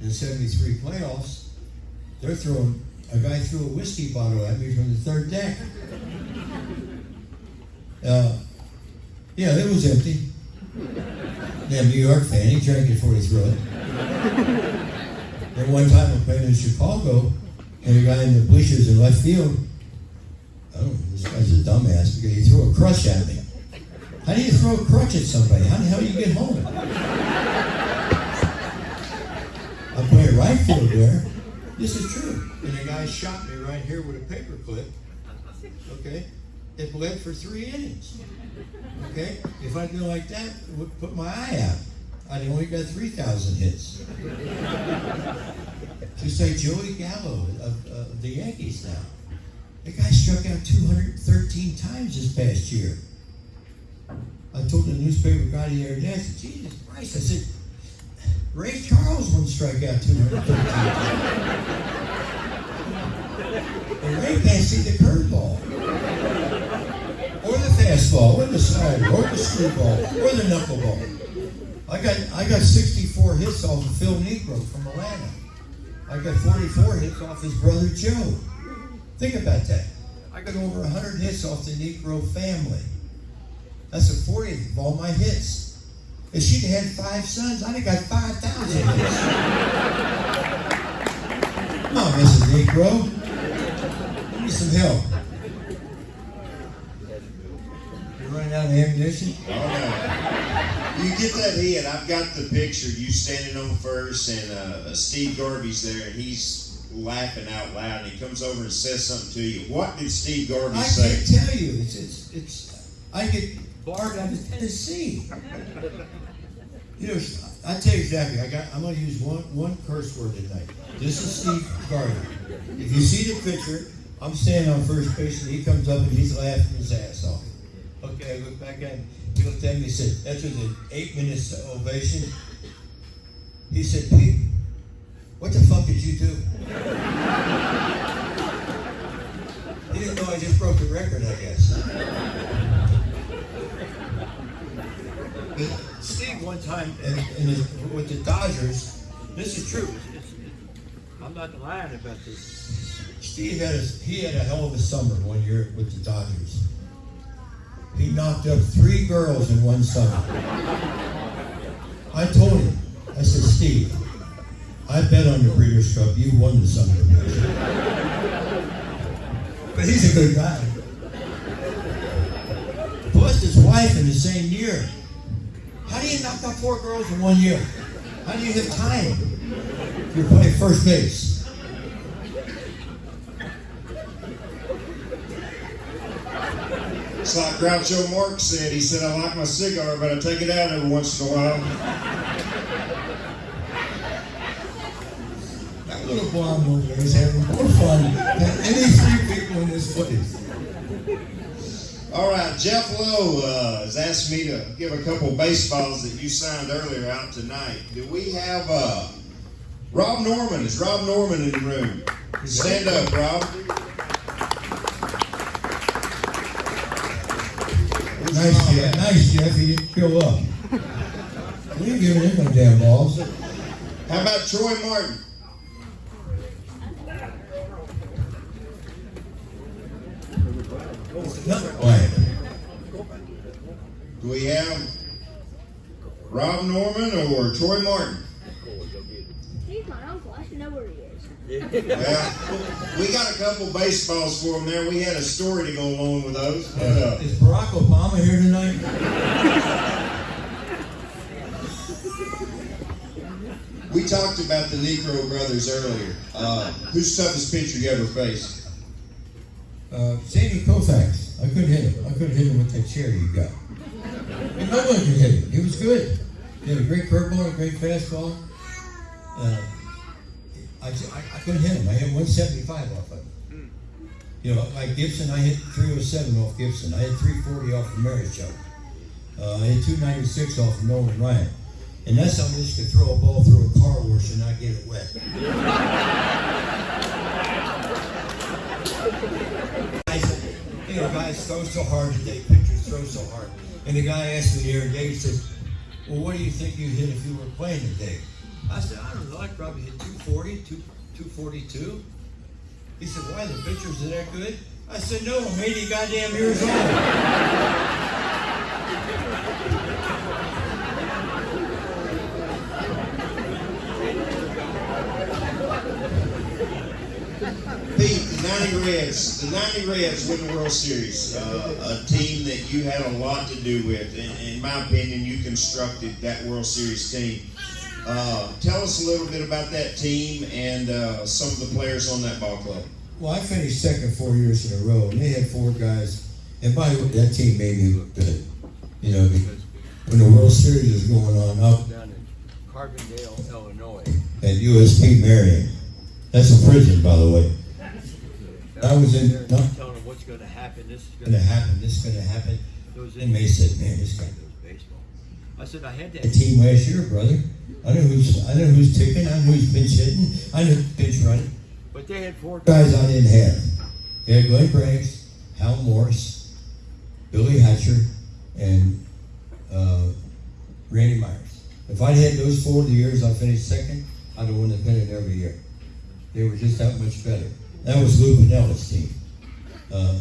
in the 73 playoffs, they're throwing, a guy threw a whiskey bottle at me from the third deck. Uh, yeah, it was empty. Damn New York fan, he drank it before he threw it. And one time I played in Chicago, and a guy in the bleachers in left field, oh, this guy's a dumbass because he threw a crutch at me. How do you throw a crutch at somebody? How the hell do you get home? I play right field there. This is true. And a guy shot me right here with a paper clip. Okay? It bled for three innings. Okay? If I'd been like that, it would put my eye out. I'd only got 3,000 hits. Just say Joey Gallo of, of the Yankees now. The guy struck out 213 times this past year. I told the newspaper guy the other day, I said, Jesus Christ, I said, Ray Charles wouldn't strike out 213 times. And Ray can't see the curveball or the fastball, or the slider, or the screwball, or the knuckleball. I got I got 64 hits off of Phil Niekro from Atlanta. I got 44 hits off his brother Joe. Think about that. I got over 100 hits off the Niekro family. That's the fortieth of all my hits. If she'd had five sons, I'd have got five thousand hits. Come on, Mrs. Niekro. Give me some help. You running out of ammunition? Oh no. You get that hit. I've got the picture. You standing on first, and uh, Steve Garvey's there, and he's laughing out loud. And he comes over and says something to you. What did Steve Garvey I say? can't tell you. It's, it's, it's, I get barred out of Tennessee. You know, I tell you exactly, I got, I'm gonna use one, one curse word tonight. This is Steve Garvey. If you see the picture, I'm standing on first base and he comes up and he's laughing his ass off. Okay, I look back at him, he looked at me said, was an eight minutes ovation. He said, Pete, what the fuck did you do? He didn't know I just broke the record, I guess. Steve, one time in, in his, with the Dodgers, this is true. I'm not lying about this. Steve had a, he had a hell of a summer one year with the Dodgers. He knocked up three girls in one summer. I told him, I said, Steve, I bet on the Breeders' Cup you won the summer. But he's a good guy. Plus his wife in the same year. How do you knock up four girls in one year? How do you have time? You're playing first base. It's like Groucho Marx said. He said, "I like my cigar, but I take it out every once in a while." That little blonde over there is having more fun than any three people in this place. All right, Jeff Lowe uh, has asked me to give a couple baseballs that you signed earlier out tonight. Do we have uh, Rob Norman? Is Rob Norman in the room? Stand up, Rob. Nice, Jeff. Nice, Jeff. He didn't fill up. We ain't giving him no damn balls. How about Troy Martin? Quiet. Do we have Rob Norman or Troy Martin? He's my uncle. I should know where he is. *laughs* Well, we got a couple baseballs for him there. We had a story to go along with those. But, uh, Is Barack Obama here tonight? we talked about the Niekro brothers earlier. Uh, who's the toughest pitcher you ever faced? Uh, Sandy Koufax. I couldn't hit him. I couldn't hit him with that chair you got. And no one could hit him. He was good. He had a great curveball, a great fastball. Uh, I, I, I couldn't hit him. I hit 175 off of him. You know, like Gibson, I hit 307 off Gibson. I hit 340 off of Marichal. Uh, I hit 296 off of Nolan Ryan. And that's how this could throw a ball through a car wash and not get it wet. *laughs* you know, guys throw so hard today, pitchers throw so hard. And the guy asked me the other day, he says, Well, what do you think you hit if you were playing today? I said, I don't know, I'd probably hit 240, 242. He said, Why, the pitchers are that good? I said, No, I'm 80 goddamn years old. Pete, the 90 Reds, the 90 Reds win the World Series. Uh, a team that you had a lot to do with. In, in my opinion, you constructed that World Series team. Uh, tell us a little bit about that team and uh, some of the players on that ball club. Well, I finished second four years in a row, and they had four guys. And by the way, that team made me look good. You know, when the World Series was going on up Down in Carbondale, Illinois. at USP Marion. That's a prison, by the way. I was in- There, no. Telling them what's gonna happen, this is Gonna happen, this is gonna happen. Those Inmates said, man, this guy knows baseball. I said, I had that. team last year, brother. I know who's I know who's ticking, I know who's pinch hitting, I know who's pinch running. But they had four Guys I didn't have. They had Glenn Braggs, Hal Morris, Billy Hatcher, and uh, Randy Myers. If I'd had those four the years I finished second, I'd have won the pennant every year. They were just that much better. That was Lou Piniella's team. Uh,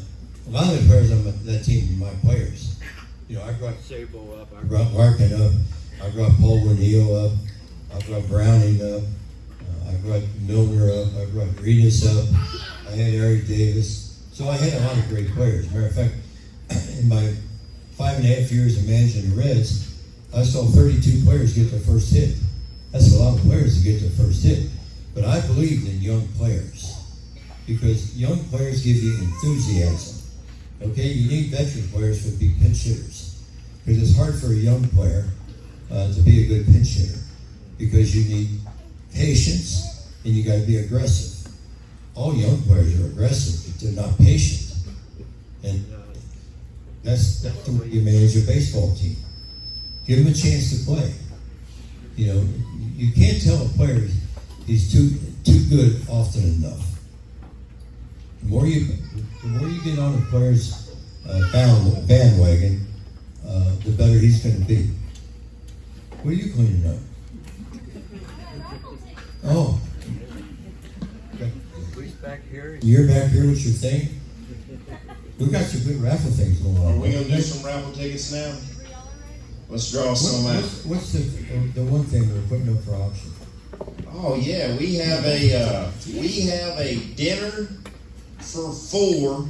a lot of the players on that team were my players. You know, I brought Sabo up. I brought Larkin up. I brought Paul Hill up. I brought Browning up. Uh, I brought Milner up. I brought Reedus up. I had Eric Davis. So I had a lot of great players. Matter of fact, *clears throat* in my five and a half years of managing the Reds, I saw 32 players get their first hit. That's a lot of players to get their first hit. But I believed in young players because young players give you enthusiasm. Okay, you need veteran players to be pinch hitters because it's hard for a young player uh, to be a good pinch hitter because you need patience and you got to be aggressive. All young players are aggressive, but they're not patient, and that's that's the way you manage a baseball team. Give them a chance to play. You know, you can't tell a player he's too too good often enough. The more you the more you get on a player's uh, bandwagon, uh, the better he's going to be. What are you cleaning up? Oh, Police back here. you're back here with your thing. We got some good raffle things going on. Are we gonna do some raffle tickets now? Let's draw What- some out. what's, what's the the one thing we're putting up for auction? Oh yeah, we have a uh, we have a dinner for four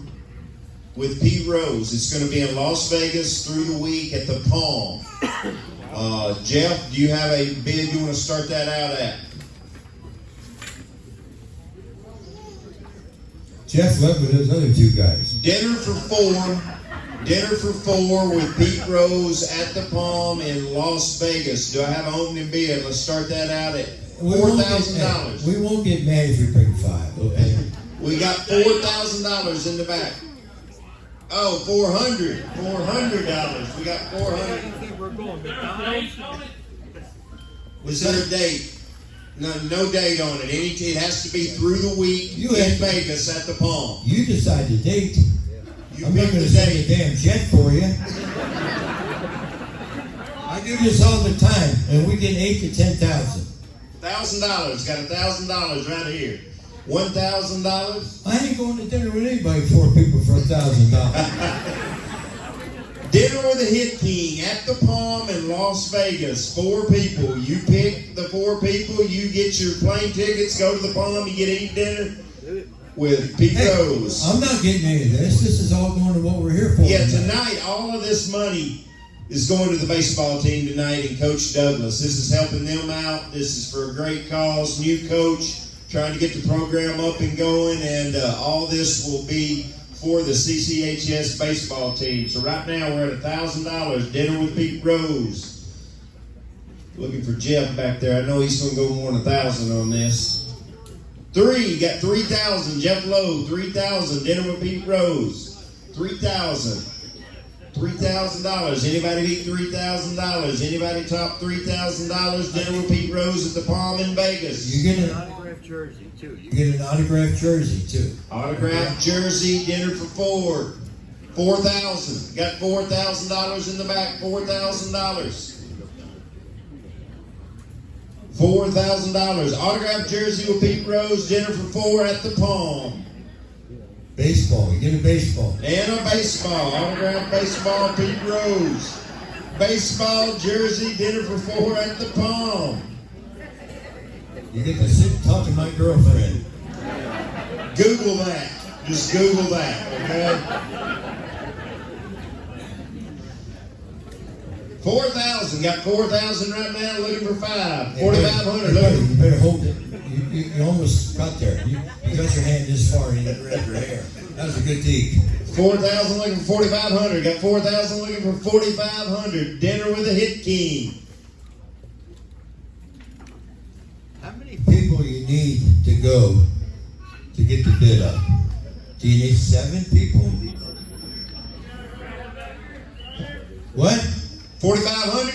with Pete Rose. It's going to be in Las Vegas through the week at the Palm. Uh, Jeff, do you have a bid you want to start that out at? Jeff left with those other two guys. Dinner for four. Dinner for four with Pete Rose at the Palm in Las Vegas. Do I have an opening bid? Let's start that out at four thousand dollars. We won't get mad if you bring five, okay? We got four thousand dollars in the back. Oh, four hundred. Four hundred dollars. We got four hundred. We're going McDonald's. Was there a date? No, no date on it. Any, it has to be through the week You in Vegas at the Palm. You decide the date. You I'm not gonna the send a damn jet for you. I do this all the time, and we get eight to ten thousand. Thousand dollars. Got a thousand dollars right here. One thousand dollars. I ain't going to dinner with anybody, four people for a thousand dollars. *laughs* Dinner with the Hit King at the Palm in Las Vegas. Four people. You pick the four people. You get your plane tickets. Go to the Palm. You get to eat dinner with Pete Hey, Rose. I'm not getting any of this. This is all going to what we're here for. Yeah, tonight all of this money is going to the baseball team tonight and Coach Douglas. This is helping them out. This is for a great cause. New coach trying to get the program up and going, and uh, all this will be for the CCHS baseball team. So right now we're at a thousand dollars. Dinner with Pete Rose. Looking for Jeff back there. I know he's going to go more than a thousand on this. Three, got three thousand. Jeff Lowe, three thousand. Dinner with Pete Rose, three thousand. Three thousand dollars. Anybody beat three thousand dollars? Anybody top three thousand dollars? Dinner with Pete Rose at the Palm in Vegas. You get an autographed jersey too. you get an autographed jersey too. Autographed jersey. Dinner for four. Four thousand. Got four thousand dollars in the back. Four thousand dollars. Four thousand dollars. Autographed jersey with Pete Rose. Dinner for four at the Palm. Baseball. You get a baseball. And a baseball, autographed baseball, Pete Rose. Baseball jersey, dinner for four at the Palm. You get to sit and talk to my girlfriend. Google that. Just Google that, okay? Four thousand. Got four thousand right now. Looking for five. Forty-five hundred. Looking. You better hold it. You, you, you almost got there. You, you got your hand this far and you grabbed your hair. That was a good. Four thousand. Looking for forty-five hundred. Got four thousand. Looking for forty-five hundred. Dinner with a Hit King. How many people you need to go to get the bid up? Do you need seven people? What? Forty-five hundred.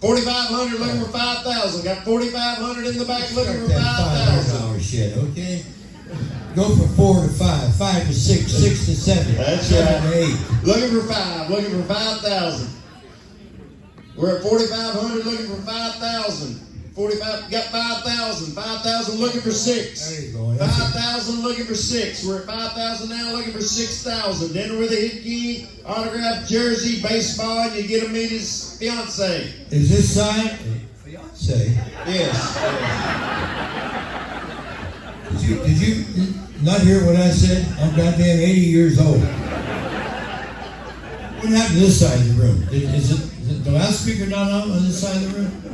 Forty-five hundred. Looking for five thousand. Got forty-five hundred in the back. Looking for Start five that five thousand. dollar shit, okay? Go from four to five, five to six, six to seven, That's seven right. eight. Looking for five. Looking for five thousand. We're at forty-five hundred. Looking for five thousand. Forty-five, got five thousand. Five thousand looking for six. There you go. That's Five it. thousand looking for six. We're at five thousand now, looking for six thousand. Dinner with the Hit King, autographed jersey, baseball, and you get to meet his fiance. Is this sign? Fiance. Yes. Did you, did you not hear what I said? I'm goddamn 80 years old. What happened to this side of the room? Did- Is it, is it the loudspeaker not on on this side of the room?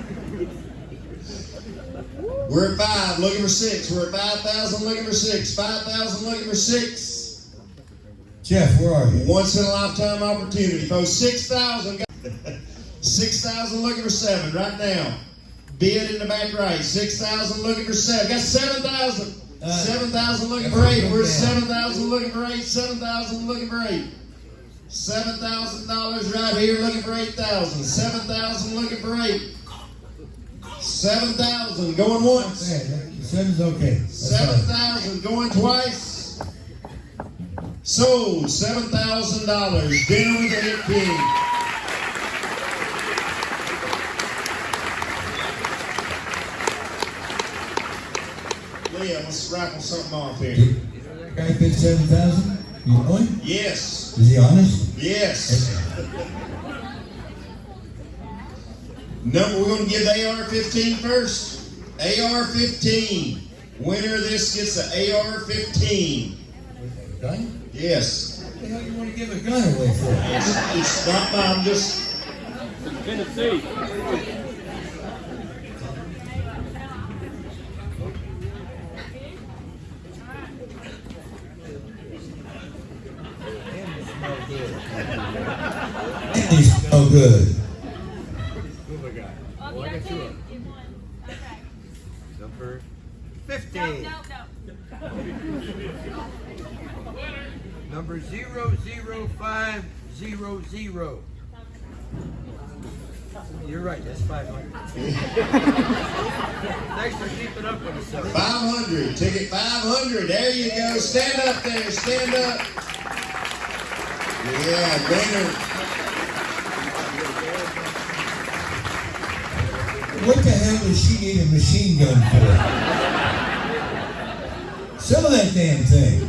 We're at five, looking for six. We're at five thousand, looking for six. Five thousand, looking for six. Jeff, where are you? Once in a lifetime opportunity, folks. Six thousand. Six thousand looking for seven right now. Bid in the back right. Six thousand looking for seven. Got seven thousand. Uh, seven thousand looking for eight. We're at seven thousand looking for eight. Seven thousand looking for eight. Seven thousand dollars right here looking for eight thousand. Seven thousand looking for eight. Seven thousand going once. Okay, that- seven's okay. That's Seven fine. thousand going twice. Sold seven thousand dollars. Dinner with the Hit King. Leah, let's raffle something off here. Did that guy bid 7,000? You know him? Yes, Is he honest? yes. Number, we're gonna give the AR-15 first. AR-15. Winner of this gets the AR-15. Gun? Yes. What the hell you want to give a gun away for? It's, it's not mine, just He smell good. Oh, I got two of them. Number fifteen. Number zero zero five zero zero. You're right, that's five hundred. *laughs* Thanks for keeping up with us, sir. 500. Ticket 500. There you go. Stand up there. Stand up. Yeah, winner. What the hell does she need a machine gun for? Sell that damn thing.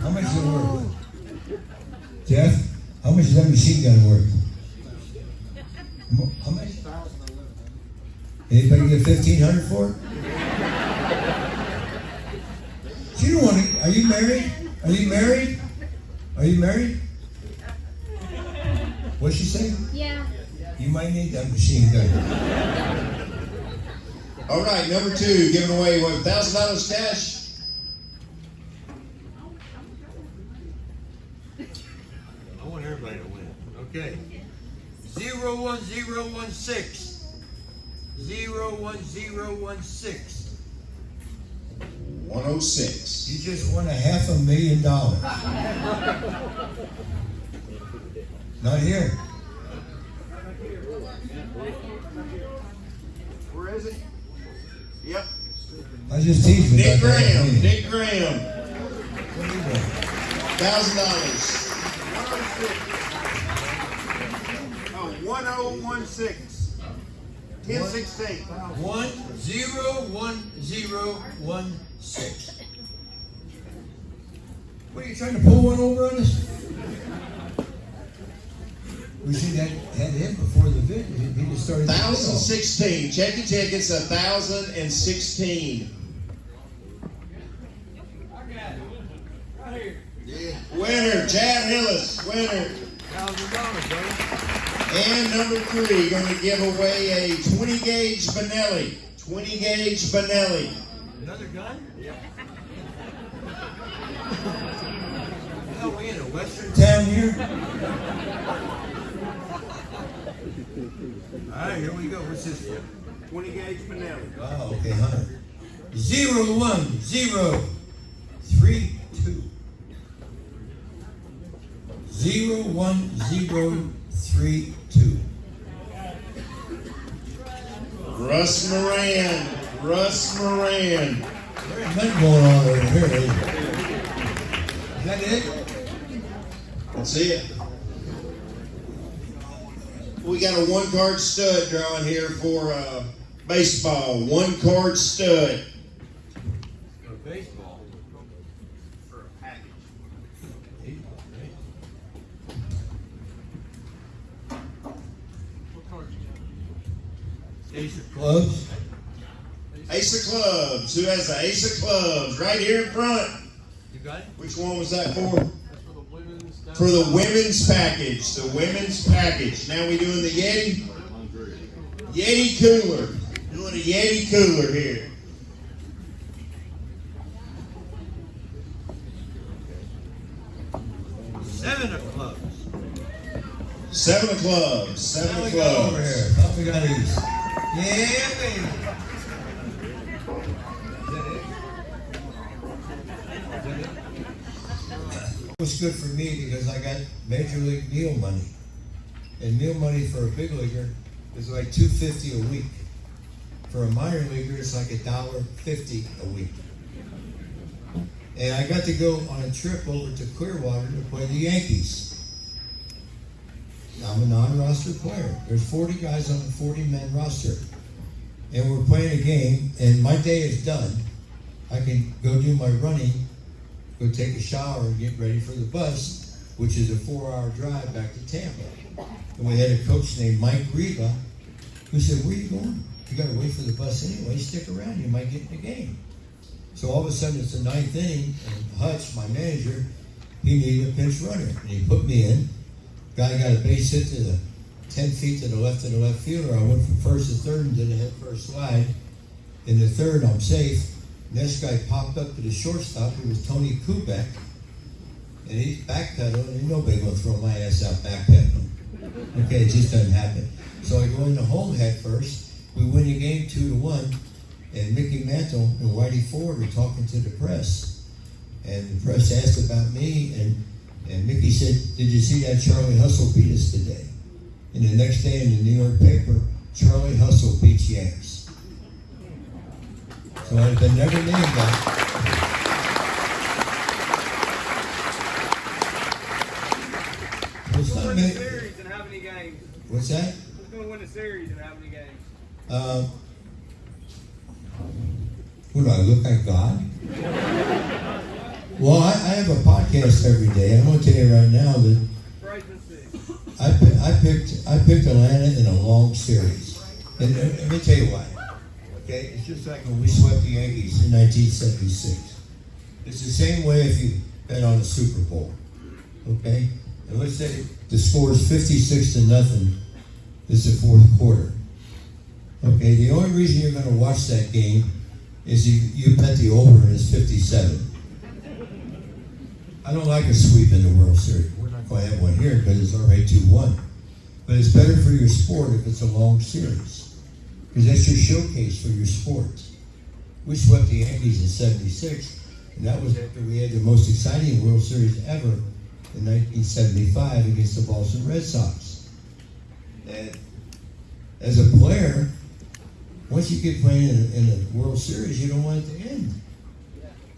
How much is it worth? Jeff, how much is that machine gun worth? Mo- How much? Anybody get fifteen hundred for it? You don't want to. Are you married? Are you married? Are you married? What'd she say? Yeah. You might need that machine gun. All right, number two, giving away what thousand dollars cash. I want everybody to win. Okay. Zero one zero one six. Zero one zero one six. 106. You just won a half a million dollars. *laughs* Not here. Where is it? Yep. I just teased you. Nick. Graham. Nick Graham. What are you doing? Thousand dollars. Oh, 1016. 1016. One zero one zero one six. What are you trying to pull one over on us? We see that had him before the video. He just started. the video. Thousand sixteen. Check your tickets. A thousand and sixteen. Winner, Chad Hillis. Winner. Thousand dollars, buddy. And number three, going to give away a 20 gauge Benelli. 20 gauge Benelli. Another gun? Yeah. *laughs* Hell, we in a western Town here. *laughs* All right, here we go. What's this for? 20 gauge Benelli. Oh, okay, Hunter. Zero one zero three two. Zero one zero three two. Russ Moran. Russ Moran. There ain't nothing going on over here? Is that it? That's it. we got a one card stud drawing here for uh, baseball. One card stud. For baseball. For a package. Ace of Clubs, Ace of clubs. Who has the ace of clubs right here in front? You got it? Which one was that for? For the women's. For the women's package. The women's package. Now we doing the Yeti. Yeti cooler. Doing a Yeti cooler here. Seven of clubs. Seven of clubs. Seven of got over clubs. here, now we got these. It was good for me because I got major league meal money. And meal money for a big leaguer is like two fifty a week. For a minor leaguer, it's like a dollar fifty a week. And I got to go on a trip over to Clearwater to play the Yankees. I'm a non-roster player. There's 40 guys on a 40-man roster, and we're playing a game. And my day is done. I can go do my running, go take a shower, and get ready for the bus, which is a four-hour drive back to Tampa. And we had a coach named Mike Reba, who said, "Where are you going? You got to wait for the bus anyway. Stick around. You might get in the game." So all of a sudden, it's the ninth inning, and Hutch, my manager, he needed a pinch runner, and he put me in. Guy got a base hit to the ten feet to the left of the left fielder. I went from first to third and did a head first slide. In the third, I'm safe. Next guy popped up to the shortstop. It was Tony Kubek, and he's backpedaling. And nobody gonna throw my ass out backpedaling. Okay, it just doesn't happen. So I go into home head first. We win the game two to one, and Mickey Mantle and Whitey Ford are talking to the press, and the press asked about me, and and Mickey said, "Did you see that Charlie Hustle beat us today?" And the next day in the New York paper, Charlie Hustle beats Yanks. So I've never named that. Who's gonna win the series and how many games? What's that? Who's gonna win the series and how many games? Uh, who do I look like God? *laughs* well, I, I have a podcast every day. I'm going to tell you right now that. I, I picked I picked Atlanta in a long series, and, let me tell you why. Okay, it's just like when we swept the Yankees in 1976. It's the same way if you bet on the Super Bowl. Okay, and let's say the score is 56 to nothing. It's the fourth quarter. Okay, the only reason you're going to watch that game is you, you bet the over and it's 57. I don't like a sweep in the World Series. We're not going to have one here because it's already 2 1. But it's better for your sport if it's a long series because that's your showcase for your sport. We swept the Yankees in 76, and that was after we had the most exciting World Series ever in 1975 against the Boston Red Sox. And as a player, once you get playing in in a World Series, you don't want it to end.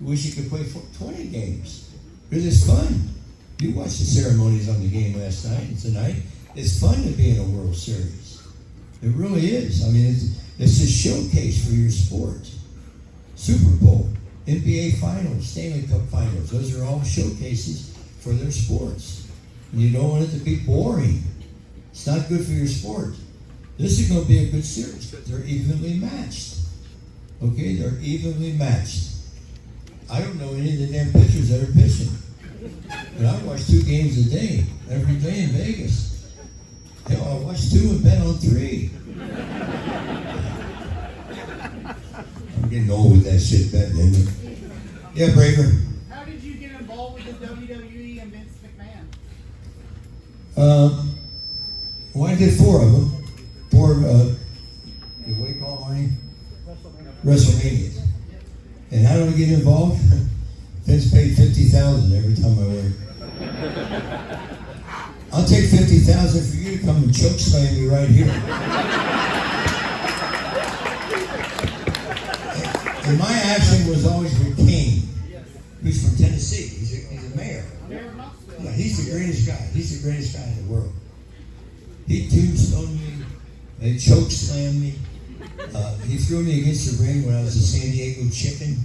You wish you could play 20 games because it's fun. You watched the ceremonies on the game last night and tonight. It's fun to be in a World Series. It really is. I mean, it's, it's a showcase for your sport. Super Bowl, NBA Finals, Stanley Cup Finals. Those are all showcases for their sports. And you don't want it to be boring. It's not good for your sport. This is going to be a good series because they're evenly matched. Okay, they're evenly matched. I don't know any of the damn pitchers that are pitching. But I watch two games a day, every day in Vegas. Hell, I watch two and bet on three. I'm getting old with that shit betting, isn't it? Yeah, Braver. How did you get involved with the WWE and Vince McMahon? Um, well, I did four of them. Four, uh, what do you call mine? WrestleMania. And how do I get involved? *laughs* Vince paid fifty thousand every time I went. *laughs* I'll take fifty thousand for you to come and choke slam me right here. *laughs* And my action was always with Kane. He's from Tennessee. He's a, he's a mayor. Yeah, he's the greatest guy. He's the greatest guy in the world. He tombstoned me. He choke slammed me. Uh, he threw me against the ring when I was a San Diego chicken.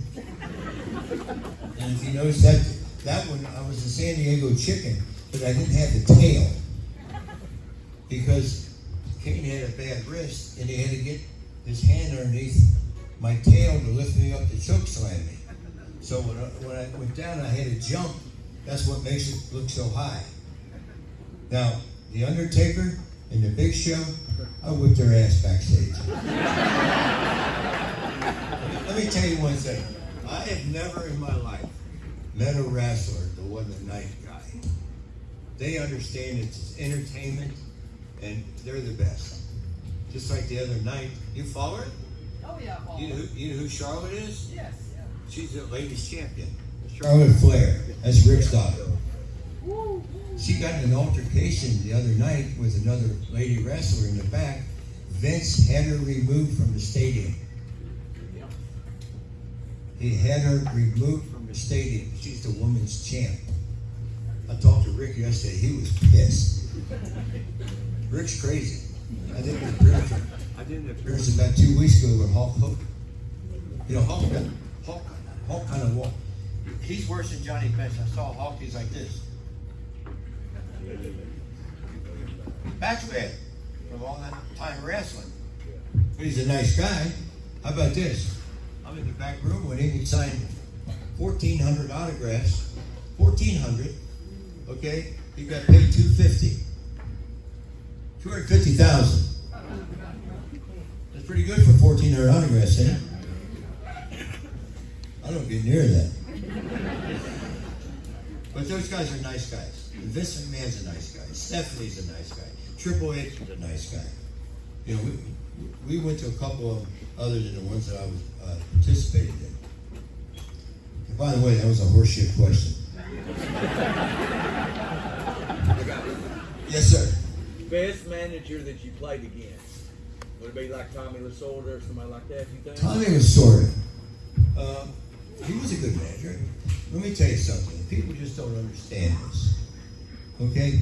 And if you notice that, that one, I was a San Diego chicken, but I didn't have the tail. Because Kane had a bad wrist and he had to get his hand underneath my tail to lift me up to choke slam me. So when I, when I went down, I had to jump. That's what makes it look so high. Now, The Undertaker and The Big Show, I whipped their ass backstage. *laughs* Let me tell you one thing. I have never in my life met a wrestler that wasn't a nice guy. They understand it's entertainment and they're the best. Just like the other night, you follow her? Oh, yeah, Paul. You know, who, you know who Charlotte is? Yes, yeah. She's the ladies champion. Charlotte Flair. That's Rick's daughter. She got in an altercation the other night with another lady wrestler in the back. Vince had her removed from the stadium. He had her removed from the stadium. She's the women's champ. I talked to Rick yesterday. He was pissed. *laughs* Rick's crazy. I did an appearance. I did an appearance about two weeks ago with Hulk Hogan. You know, Hulk, Hulk, Hulk kind of walk. He's worse than Johnny Bench. I saw Hulk. He's like this. Backspin from all that time wrestling. But he's a nice guy. How about this? I'm in the back room when he signed 1,400 autographs. 1,400. Okay? He got paid 250. 250,000. That's pretty good for 1,400 autographs, isn't it? I don't get near that. But those guys are nice guys. Vince McMahon's a nice guy. Stephanie's a nice guy. Triple H is a nice guy. You know, we, we went to a couple of other than the ones that I was uh, participated in. And by the way, that was a horseshit question. yes, sir. Best manager that you played against? Would it be like Tommy Lasorda or somebody like that, you think? Tommy of. Um, he was a good manager. Let me tell you something. People just don't understand this. Okay?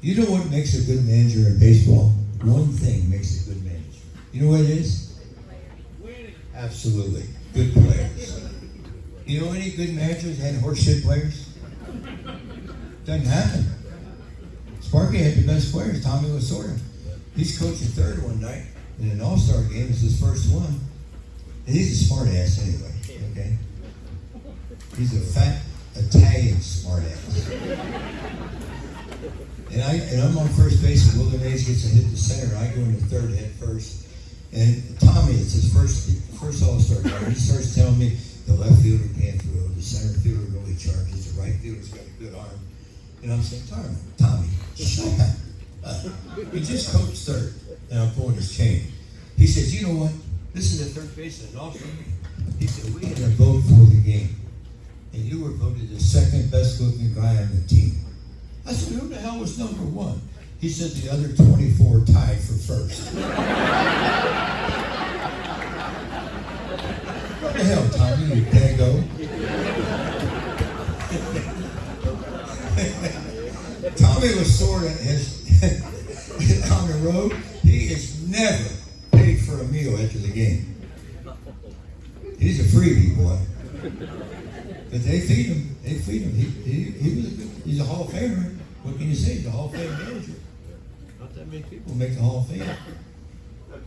You know what makes a good manager in baseball? One thing makes a good manager. You know what it is? Absolutely. Good players. You know any good managers had horseshit players? Doesn't happen. Sparky had the best players, Tommy Lasorda. He's coaching third one night in an all-star game. It's his first one. And he's a smart ass anyway, okay? He's a fat Italian smart ass. And I and I'm on first base and Willie Mays gets a hit to center. I go into third head first. And Tommy, it's his first first all star game. He starts telling me the left fielder can't throw, the center fielder really charges, the right fielder's got a good arm. And I'm saying, Tommy, Tommy, shut up. Uh, he just coached third. And I'm pulling his chain. He says, you know what? This is the third baseman also. He said, we had a vote for the game. And you were voted the second best looking guy on the team. I said, who the hell was number one? He said the other 24 tied for first. what the hell, Tommy, you dago? Tommy was sort of has *laughs* on the road. He is never paid for a meal after the game. He's a freebie boy. But they feed him. They feed him. He, he, he was a good, he's a Hall of Famer. What can you say? He's a Hall of Fame manager. Not that many people make the Hall of Fame.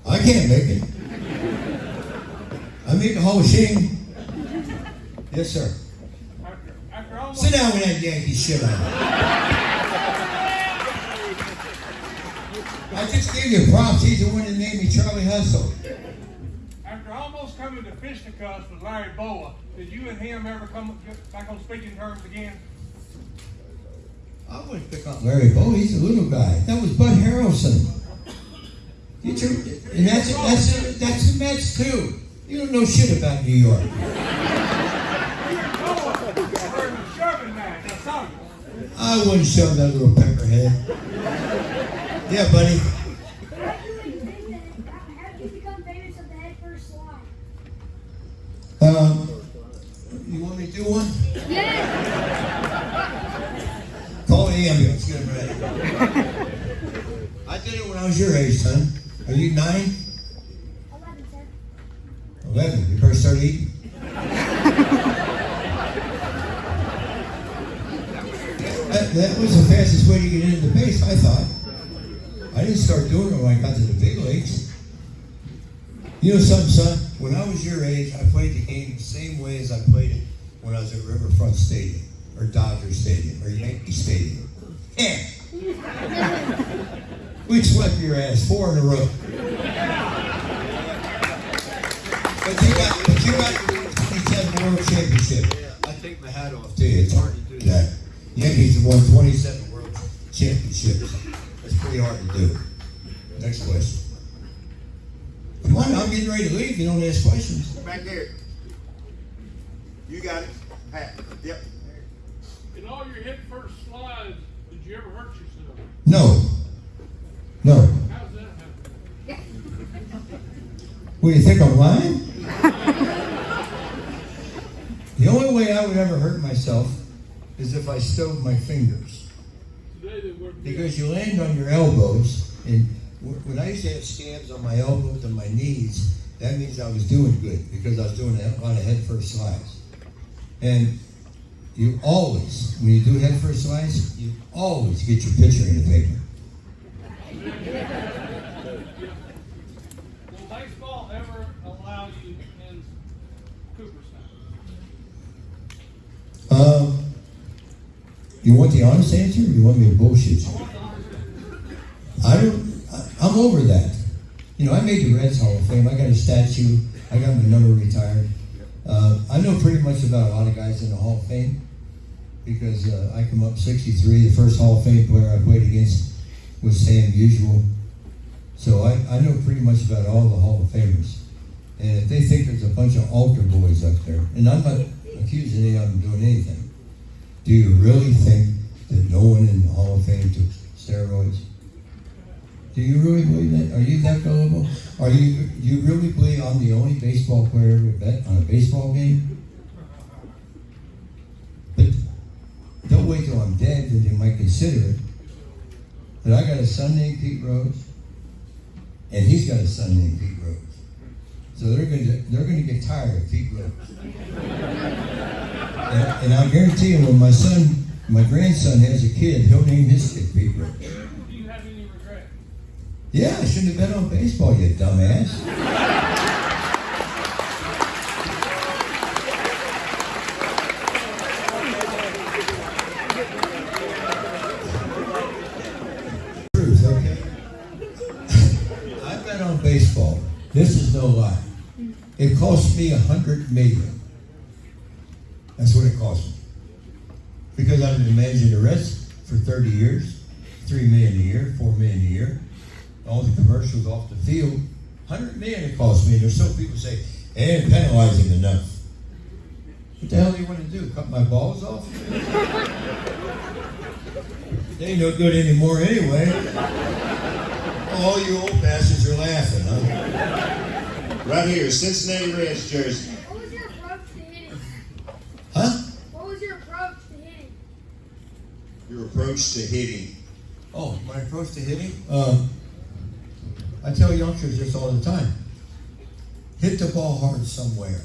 I can't make it. I made the Hall of Shame. Yes, sir. After, after almost, Sit down with that Yankee shit on. I just gave you props. He's the one that named me Charlie Hustle. Coming to fisticuffs with Larry Bowa, did you and him ever come back on speaking terms again? I wouldn't pick on Larry Bowa. He's a little guy. That was Bud Harrelson. You tur- and that's that's that's the Mets too. You don't know shit about New York. Bowa, we're in a shoving match. I saw you. I wouldn't shove that little peckerhead. Yeah, buddy. How did you become- how did you become famous at the head first slide? Um, you want me to do one? Call the ambulance. Get him ready. I did it when I was your age, son. Are you nine? Eleven, sir. Eleven. You better start eating. *laughs* That, that was the fastest way to get into the base, I thought. I didn't start doing it when I got to the big leagues. You know something, son? When I was your age, I played the game the same way as I played it when I was at Riverfront Stadium, or Dodger Stadium, or Yankee Stadium. Yeah. *laughs* We'd swept your ass four in a row. But you got, but you got 27 world championship. I take my hat off to you. It's hard to do that. Yankees have won 27 world championships. That's pretty hard to do. Next question. Come on, I'm getting ready to leave. You don't ask questions. Back there. You got it. Pat. Yep. In all your head first slides, did you ever hurt yourself? No. No. How's that happen? What do you think I'm lying? the only way I would ever hurt myself is if I stove my fingers. Today they were. Because you land on your elbows, and wh- when I used to have scabs on my elbows and my knees, that means I was doing good because I was doing a lot of head first slides. And you always, when you do head first slides, you always get your picture in the paper. Will baseball ever allow you in Cooperstown? Um, you want the honest answer, or you want me to bullshit you? I don't. I'm over that. You know, I made the Reds Hall of Fame. I got a statue. I got my number retired. Uh, I know pretty much about a lot of guys in the Hall of Fame because uh, I come up 63. The first Hall of Fame player I played against was Stan Musial. So I, I know pretty much about all the Hall of Famers. And if they think there's a bunch of altar boys up there, and I'm not accusing any of them doing anything, do you really think that no one in the Hall of Fame took steroids? Do you really believe that? Are you that gullible? Are you you really believe I'm the only baseball player ever bet on a baseball game? But don't wait till I'm dead, that you might consider it. But I got a son named Pete Rose, and he's got a son named Pete Rose. So they're going to they're going to get tired of Pete Rose. And, and I guarantee you, when my son, my grandson has a kid, he'll name his kid Pete Rose. Do you have any regret? Yeah, I shouldn't have bet on baseball, you dumbass. Truth, okay? I've bet on baseball. This is no lie. It cost me a hundred million. That's what it cost me. Because I've been managing the rest for 30 years, three million a year, four million a year all the commercials off the field. Hundred million it cost me. There's some people say, they ain't penalizing enough. What the hell do you want to do? Cut my balls off? they ain't no good anymore anyway. All you old bastards are laughing, huh? Right here, Cincinnati Reds jersey. What was your approach to hitting? Huh? What was your approach to hitting? Your approach to hitting. Oh, my approach to hitting? Um, I tell youngsters this all the time. Hit the ball hard somewhere.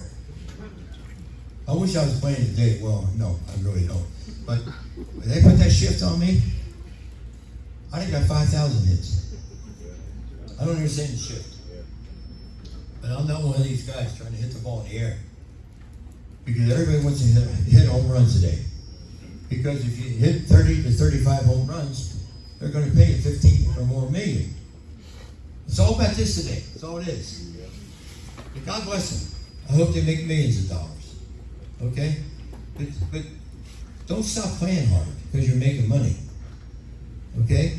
I wish I was playing today. Well, no, I really don't. But when they put that shift on me, I think I got 5,000 hits. I don't understand the shift. But I'm not one of these guys trying to hit the ball in the air. Because everybody wants to hit, hit home runs today. Because if you hit 30 to 35 home runs, they're going to pay you 15 or more million. It's all about this today. That's all it is. But God bless them. I hope they make millions of dollars. Okay? But, but don't stop playing hard because you're making money. Okay?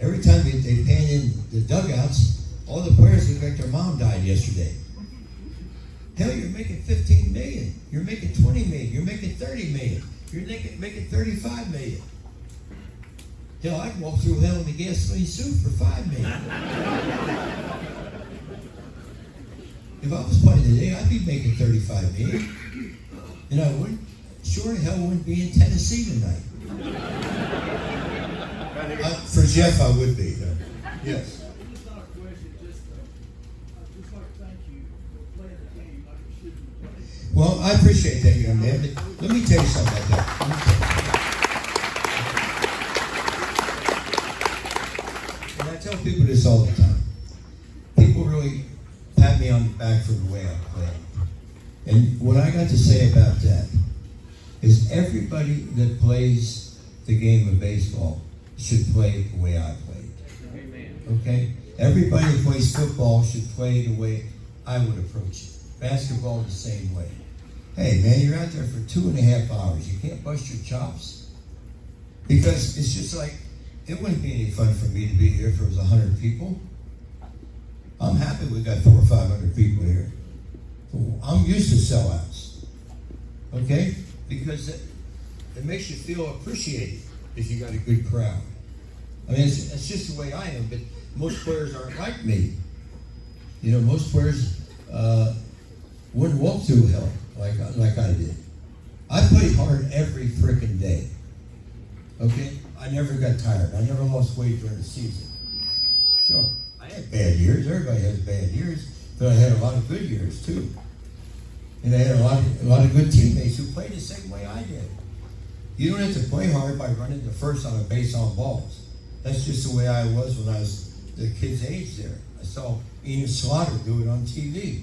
Every time they, they pan in the dugouts, all the players look like their mom died yesterday. Hell, you're making 15 million. You're making 20 million. You're making 30 million. You're making, making 35 million. Hell, I'd walk through hell in a gasoline suit for five million. if I was playing today, I'd be making 35 million. And I wouldn't, sure hell wouldn't be in Tennessee tonight. Uh, for Jeff, I would be, though. Yes. It's not a question, just, I'd just like to thank you for playing the game like you should be playing. Well, I appreciate that, young man, let me tell you something about that. Let me tell you. And I tell people this all the time. People really pat me on the back for the way I play. And what I got to say about that is everybody that plays the game of baseball should play the way I played. Okay? Everybody that plays football should play the way I would approach it. Basketball the same way. Hey man, you're out there for two and a half hours. You can't bust your chops. Because it's just like it wouldn't be any fun for me to be here if it was a hundred people. I'm happy we got four or five hundred people here. I'm used to sellouts. Okay? Because it, it makes you feel appreciated if you got a good crowd. I mean, it's, it's just the way I am, but most players aren't like me. You know, most players uh, wouldn't walk through hell like, like I did. I played hard every freaking day. Okay? I never got tired. I never lost weight during the season. Sure. I had bad years. Everybody has bad years. But I had a lot of good years too. And I had a lot of, a lot of good teammates who played the same way I did. You don't have to play hard by running the first on a base on balls. That's just the way I was when I was the kid's age there. I saw Enos Slaughter do it on TV.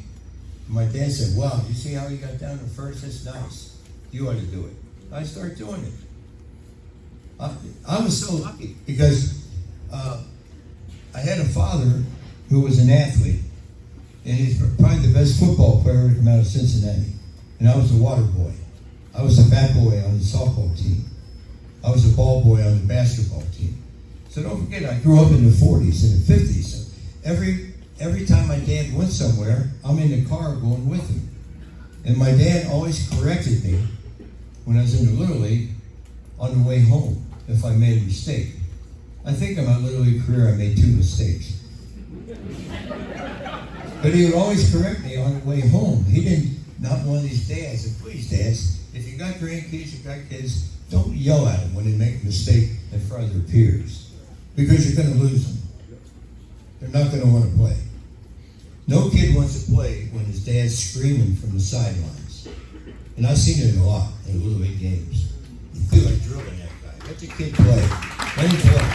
My dad said, Wow, you see how he got down to first? That's nice. You ought to do it. I started doing it. I, was so lucky because uh, I had a father who was an athlete, and he's probably the best football player to come out of Cincinnati. And I was a water boy. I was a bat boy on the softball team. I was a ball boy on the basketball team. So don't forget, I grew up in the 40s and the 50s. So every every time my dad went somewhere, I'm in the car going with him. And my dad always corrected me when I was in the Little League on the way home if I made a mistake. I think in my Little League career, I made two mistakes. But he would always correct me on the way home. He didn't, not one of these dads, and please, dads, if you got grandkids, you got kids, don't yell at them when they make a mistake in front of their peers. Because you're going to lose them. They're not going to want to play. No kid wants to play when his dad's screaming from the sidelines. And I've seen it a lot in Little League games. You feel like drilling that guy. Let the kid play. Him play.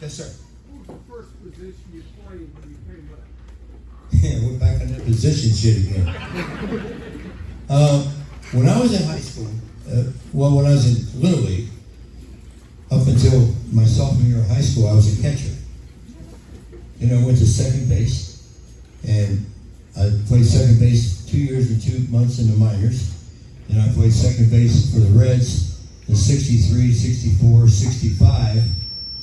Yes, sir. What was the first position you played when you came up? *laughs* Yeah, we're back on that position shit again. uh, *laughs* when I was in high school, uh, well, when I was in Little League, up until my sophomore year of high school, I was a catcher. You know, I went to second base, and I played second base two years and two months in the minors. And I played second base for the Reds in 63, 64, 65.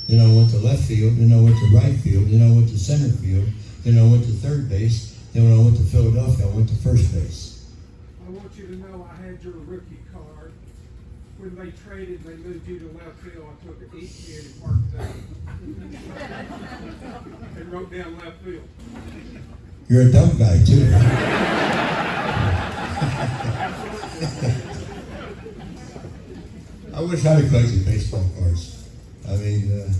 Then I went to left field, then I went to right field, then I went to center field, then I went to third base, then when I went to Philadelphia, I went to first base. I want you to know I had your rookie card. When they traded, they moved you to left field. I took it each year and marked it out. And wrote down left field. You're a dumb guy, too. I wish I'd have collected baseball cards. I mean, uh,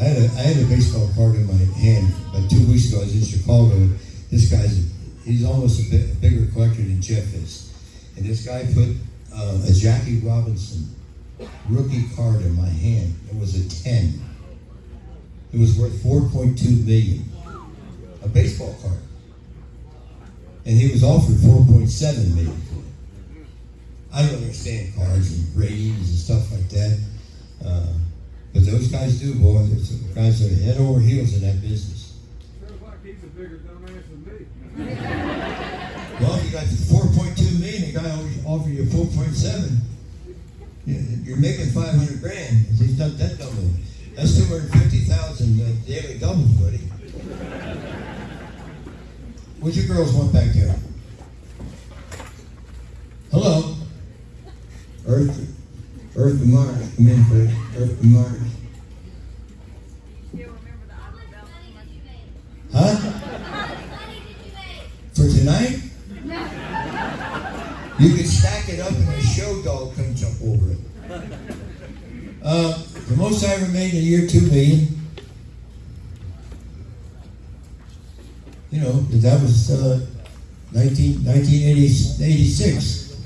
I had a I had a baseball card in my hand about two weeks ago. I was in Chicago. This guy's he's almost a, bit, a bigger collector than Jeff is, and this guy put uh, a Jackie Robinson rookie card in my hand. It was a ten. It was worth four point two million. A baseball card, and he was offered four point seven million for it. I don't understand cards and ratings and stuff like that. Uh, but those guys do, boy. There's some guys that are head over heels in that business. Sounds like he's a bigger dumbass than me. *laughs* Well, you got 4.2 million, the guy always offered you 4.7. You- You're making 500 grand. He's not that double. That's 250,000 uh, daily double, buddy. What's your girls want back there? Hello? Earth, Earth and Mars, please. Earth and Mars. Uh, 19, 1986.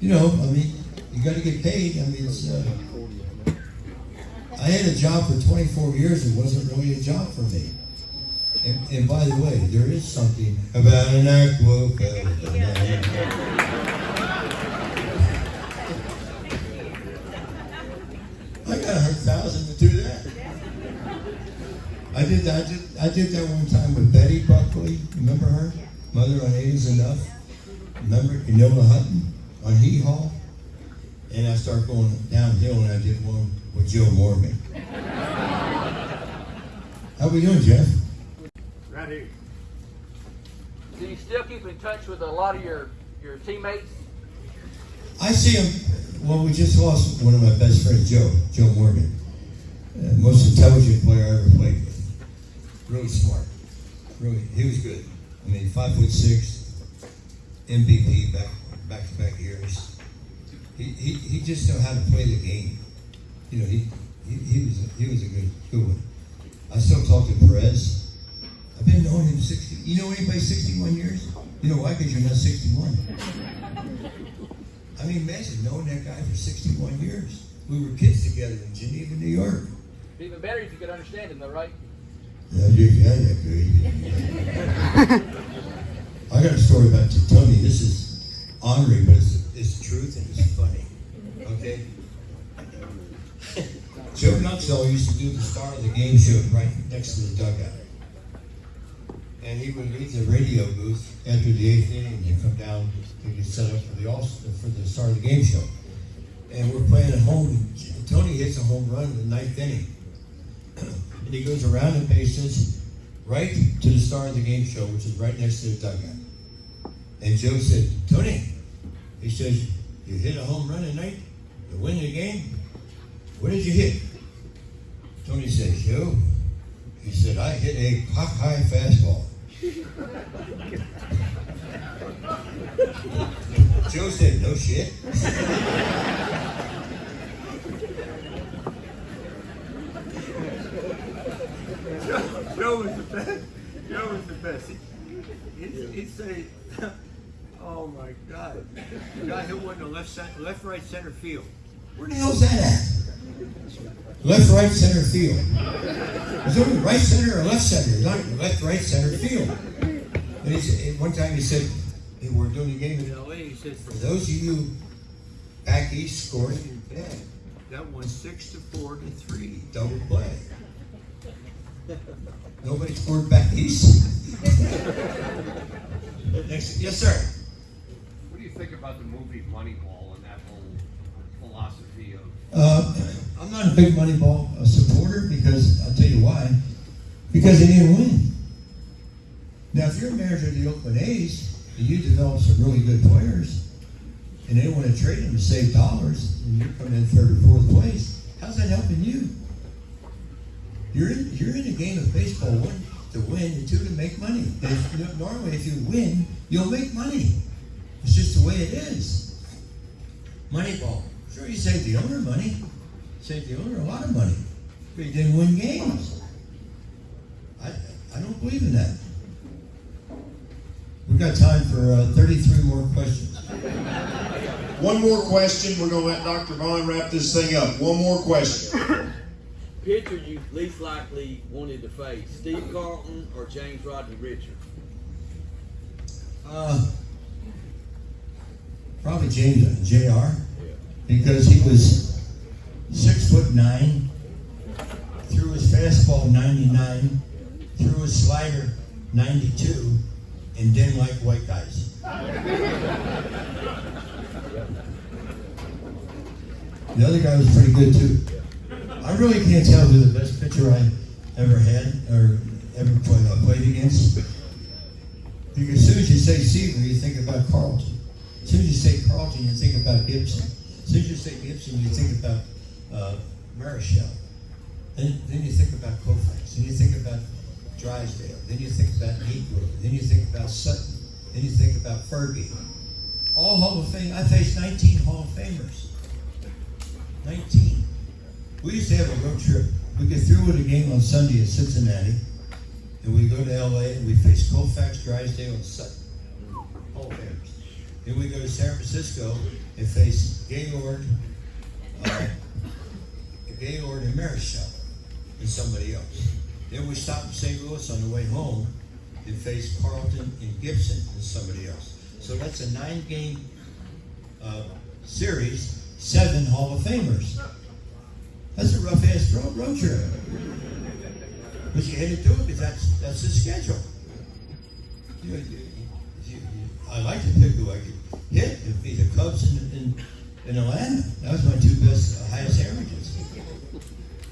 You know, I mean, you got to get paid. I mean, it's. Uh, I had a job for 24 years. It wasn't really a job for me. And, and by the way, there is something about an aqua. I got a hundred thousand to do that. I did that. I did, I did that one time with Betty Buckley. Remember her? Mother on Eight is Enough. Remember Enola Hutton on Hee Haw? And I started going downhill, and I did one with Joe Morgan. *laughs* How we doing, Jeff? Right here. Do you still keep in touch with a lot of your, your teammates? I see him. Well, we just lost one of my best friends, Joe, Joe Morgan. Uh, most intelligent player I ever played with. Really smart. Really, he was good. I mean, five foot six, MVP back back to back years. He, he, he just know how to play the game. You know, he, he, he was a, he was a good good one. I still talk to Perez. I've been knowing him sixty. You know anybody sixty one years? You know why? Because you're not sixty one. I mean, imagine knowing that guy for 61 years. We were kids together in Geneva, New York. Even better if you could understand him, though, right? *laughs* I got a story about Tony. This is honorary, but it's, it's truth and it's funny. Okay? *laughs* Joe Nuxhall used to do the star of the game show right next to the dugout. And he would leave the radio booth after the eighth inning and come down to get set up for the all for the start of the game show. And we're playing at home. Tony hits a home run in the ninth inning, and he goes around and bases right to the star of the game show, which is right next to the dugout. And Joe said, "Tony," he says, "You hit a home run tonight to win the game. What did you hit?" Tony says, "Joe," he said, "I hit a cock high fastball." *laughs* Joe said, no shit. *laughs* Joe, was the best. Joe was the best. He, he'd, he'd say, "Oh my God, the guy hit one to left, center, left, right, center field." Where the hell's that at? Left, right, center field. Is it right center or left center? Not left, right, center field. And he said, one time he said, they were doing a game in L.A. He said, for those of you back east scoring, yeah, That won six to four to three. double play. Nobody scored back east. *laughs* Next, yes, sir. What do you think about the movie Moneyball and that whole philosophy of Uh, I'm not a big Moneyball uh, supporter because I'll tell you why. Because they didn't win. Now, if you're a manager of the Oakland A's and you develop some really good players, and they want to trade them to save dollars, and you come in third or fourth place, how's that helping you? You're in, you're in a game of baseball, one to win, and two to make money. If, you know, normally, if you win, you'll make money. It's just the way it is. Moneyball. Sure, you save the owner money. Save the owner a lot of money. But you didn't win games. I, I don't believe in that. We've got time for uh, 33 more questions. One more question. We're gonna let Dr. Vaughn wrap this thing up. One more question. *laughs* Pitcher you least likely wanted to face, Steve Carlton or James Rodney Richard? Uh, probably James Jr. because he was six foot nine, threw his fastball 99, threw his slider 92, and didn't like white guys. The other guy was pretty good too. I really can't tell who the best pitcher I ever had or ever played, played against. Because as soon as you say Seaver, you think about Carlton. As soon as you say Carlton, you think about Gibson. As soon as you say Gibson, you think about uh. Then, then you think about Koufax. Then you think about Drysdale. Then you think about Niekro. Then you think about Sutton. Then you think about Fergie. All Hall of Fame. I faced 19 Hall of Famers. Nineteen. We used to have a road trip. We get through with a game on Sunday at Cincinnati, and we go to LA and we face Koufax, Drysdale, and Sutton. Then we go to San Francisco and face Gaylord, uh, Gaylord and Marichal and somebody else. Then we stop in St. Louis on the way home and face Carlton and Gibson and somebody else. So that's a nine-game uh, series, seven Hall of Famers. That's a rough ass road, road trip. But you had to do it because that's that's the schedule. You you, you, I like to pick who I could hit. It'd be the Cubs in, in, in Atlanta. That was my two best, uh, highest averages.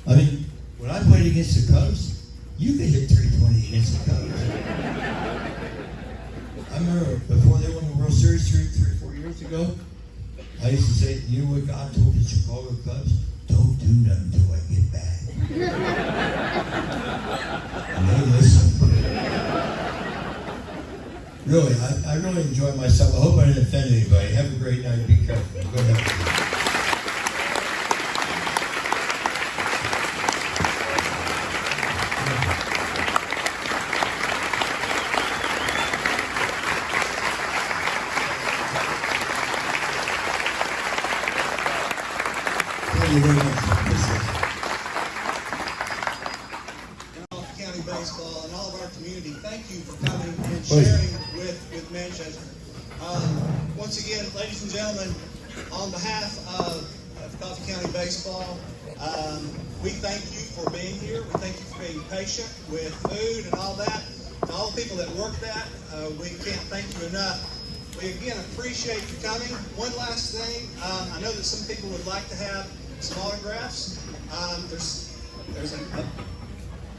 I mean, when I played against the Cubs, you could hit 320 against the Cubs. I remember before they won the World Series three, three four years ago, I used to say, you know what God told the Chicago Cubs? Don't do nothing until I get back. and they listened. Really, I, I really enjoyed myself. I hope I didn't offend anybody. Have a great night. Be careful. Go ahead. Thank you very much. Appreciate it. North County Baseball and all of our community, thank you for coming and Please. sharing with, with Manchester. Um, once again, ladies and gentlemen, on behalf of, of Coffee County Baseball, um, we thank you for being here. We thank you for being patient with food and all that. And all the people that work that, uh, we can't thank you enough. We again appreciate you coming. One last thing, um, I know that some people would like to have some autographs. Um, there's there's a, a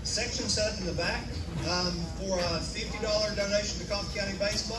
section set up in the back um, for a $50 donation to Coffee County Baseball.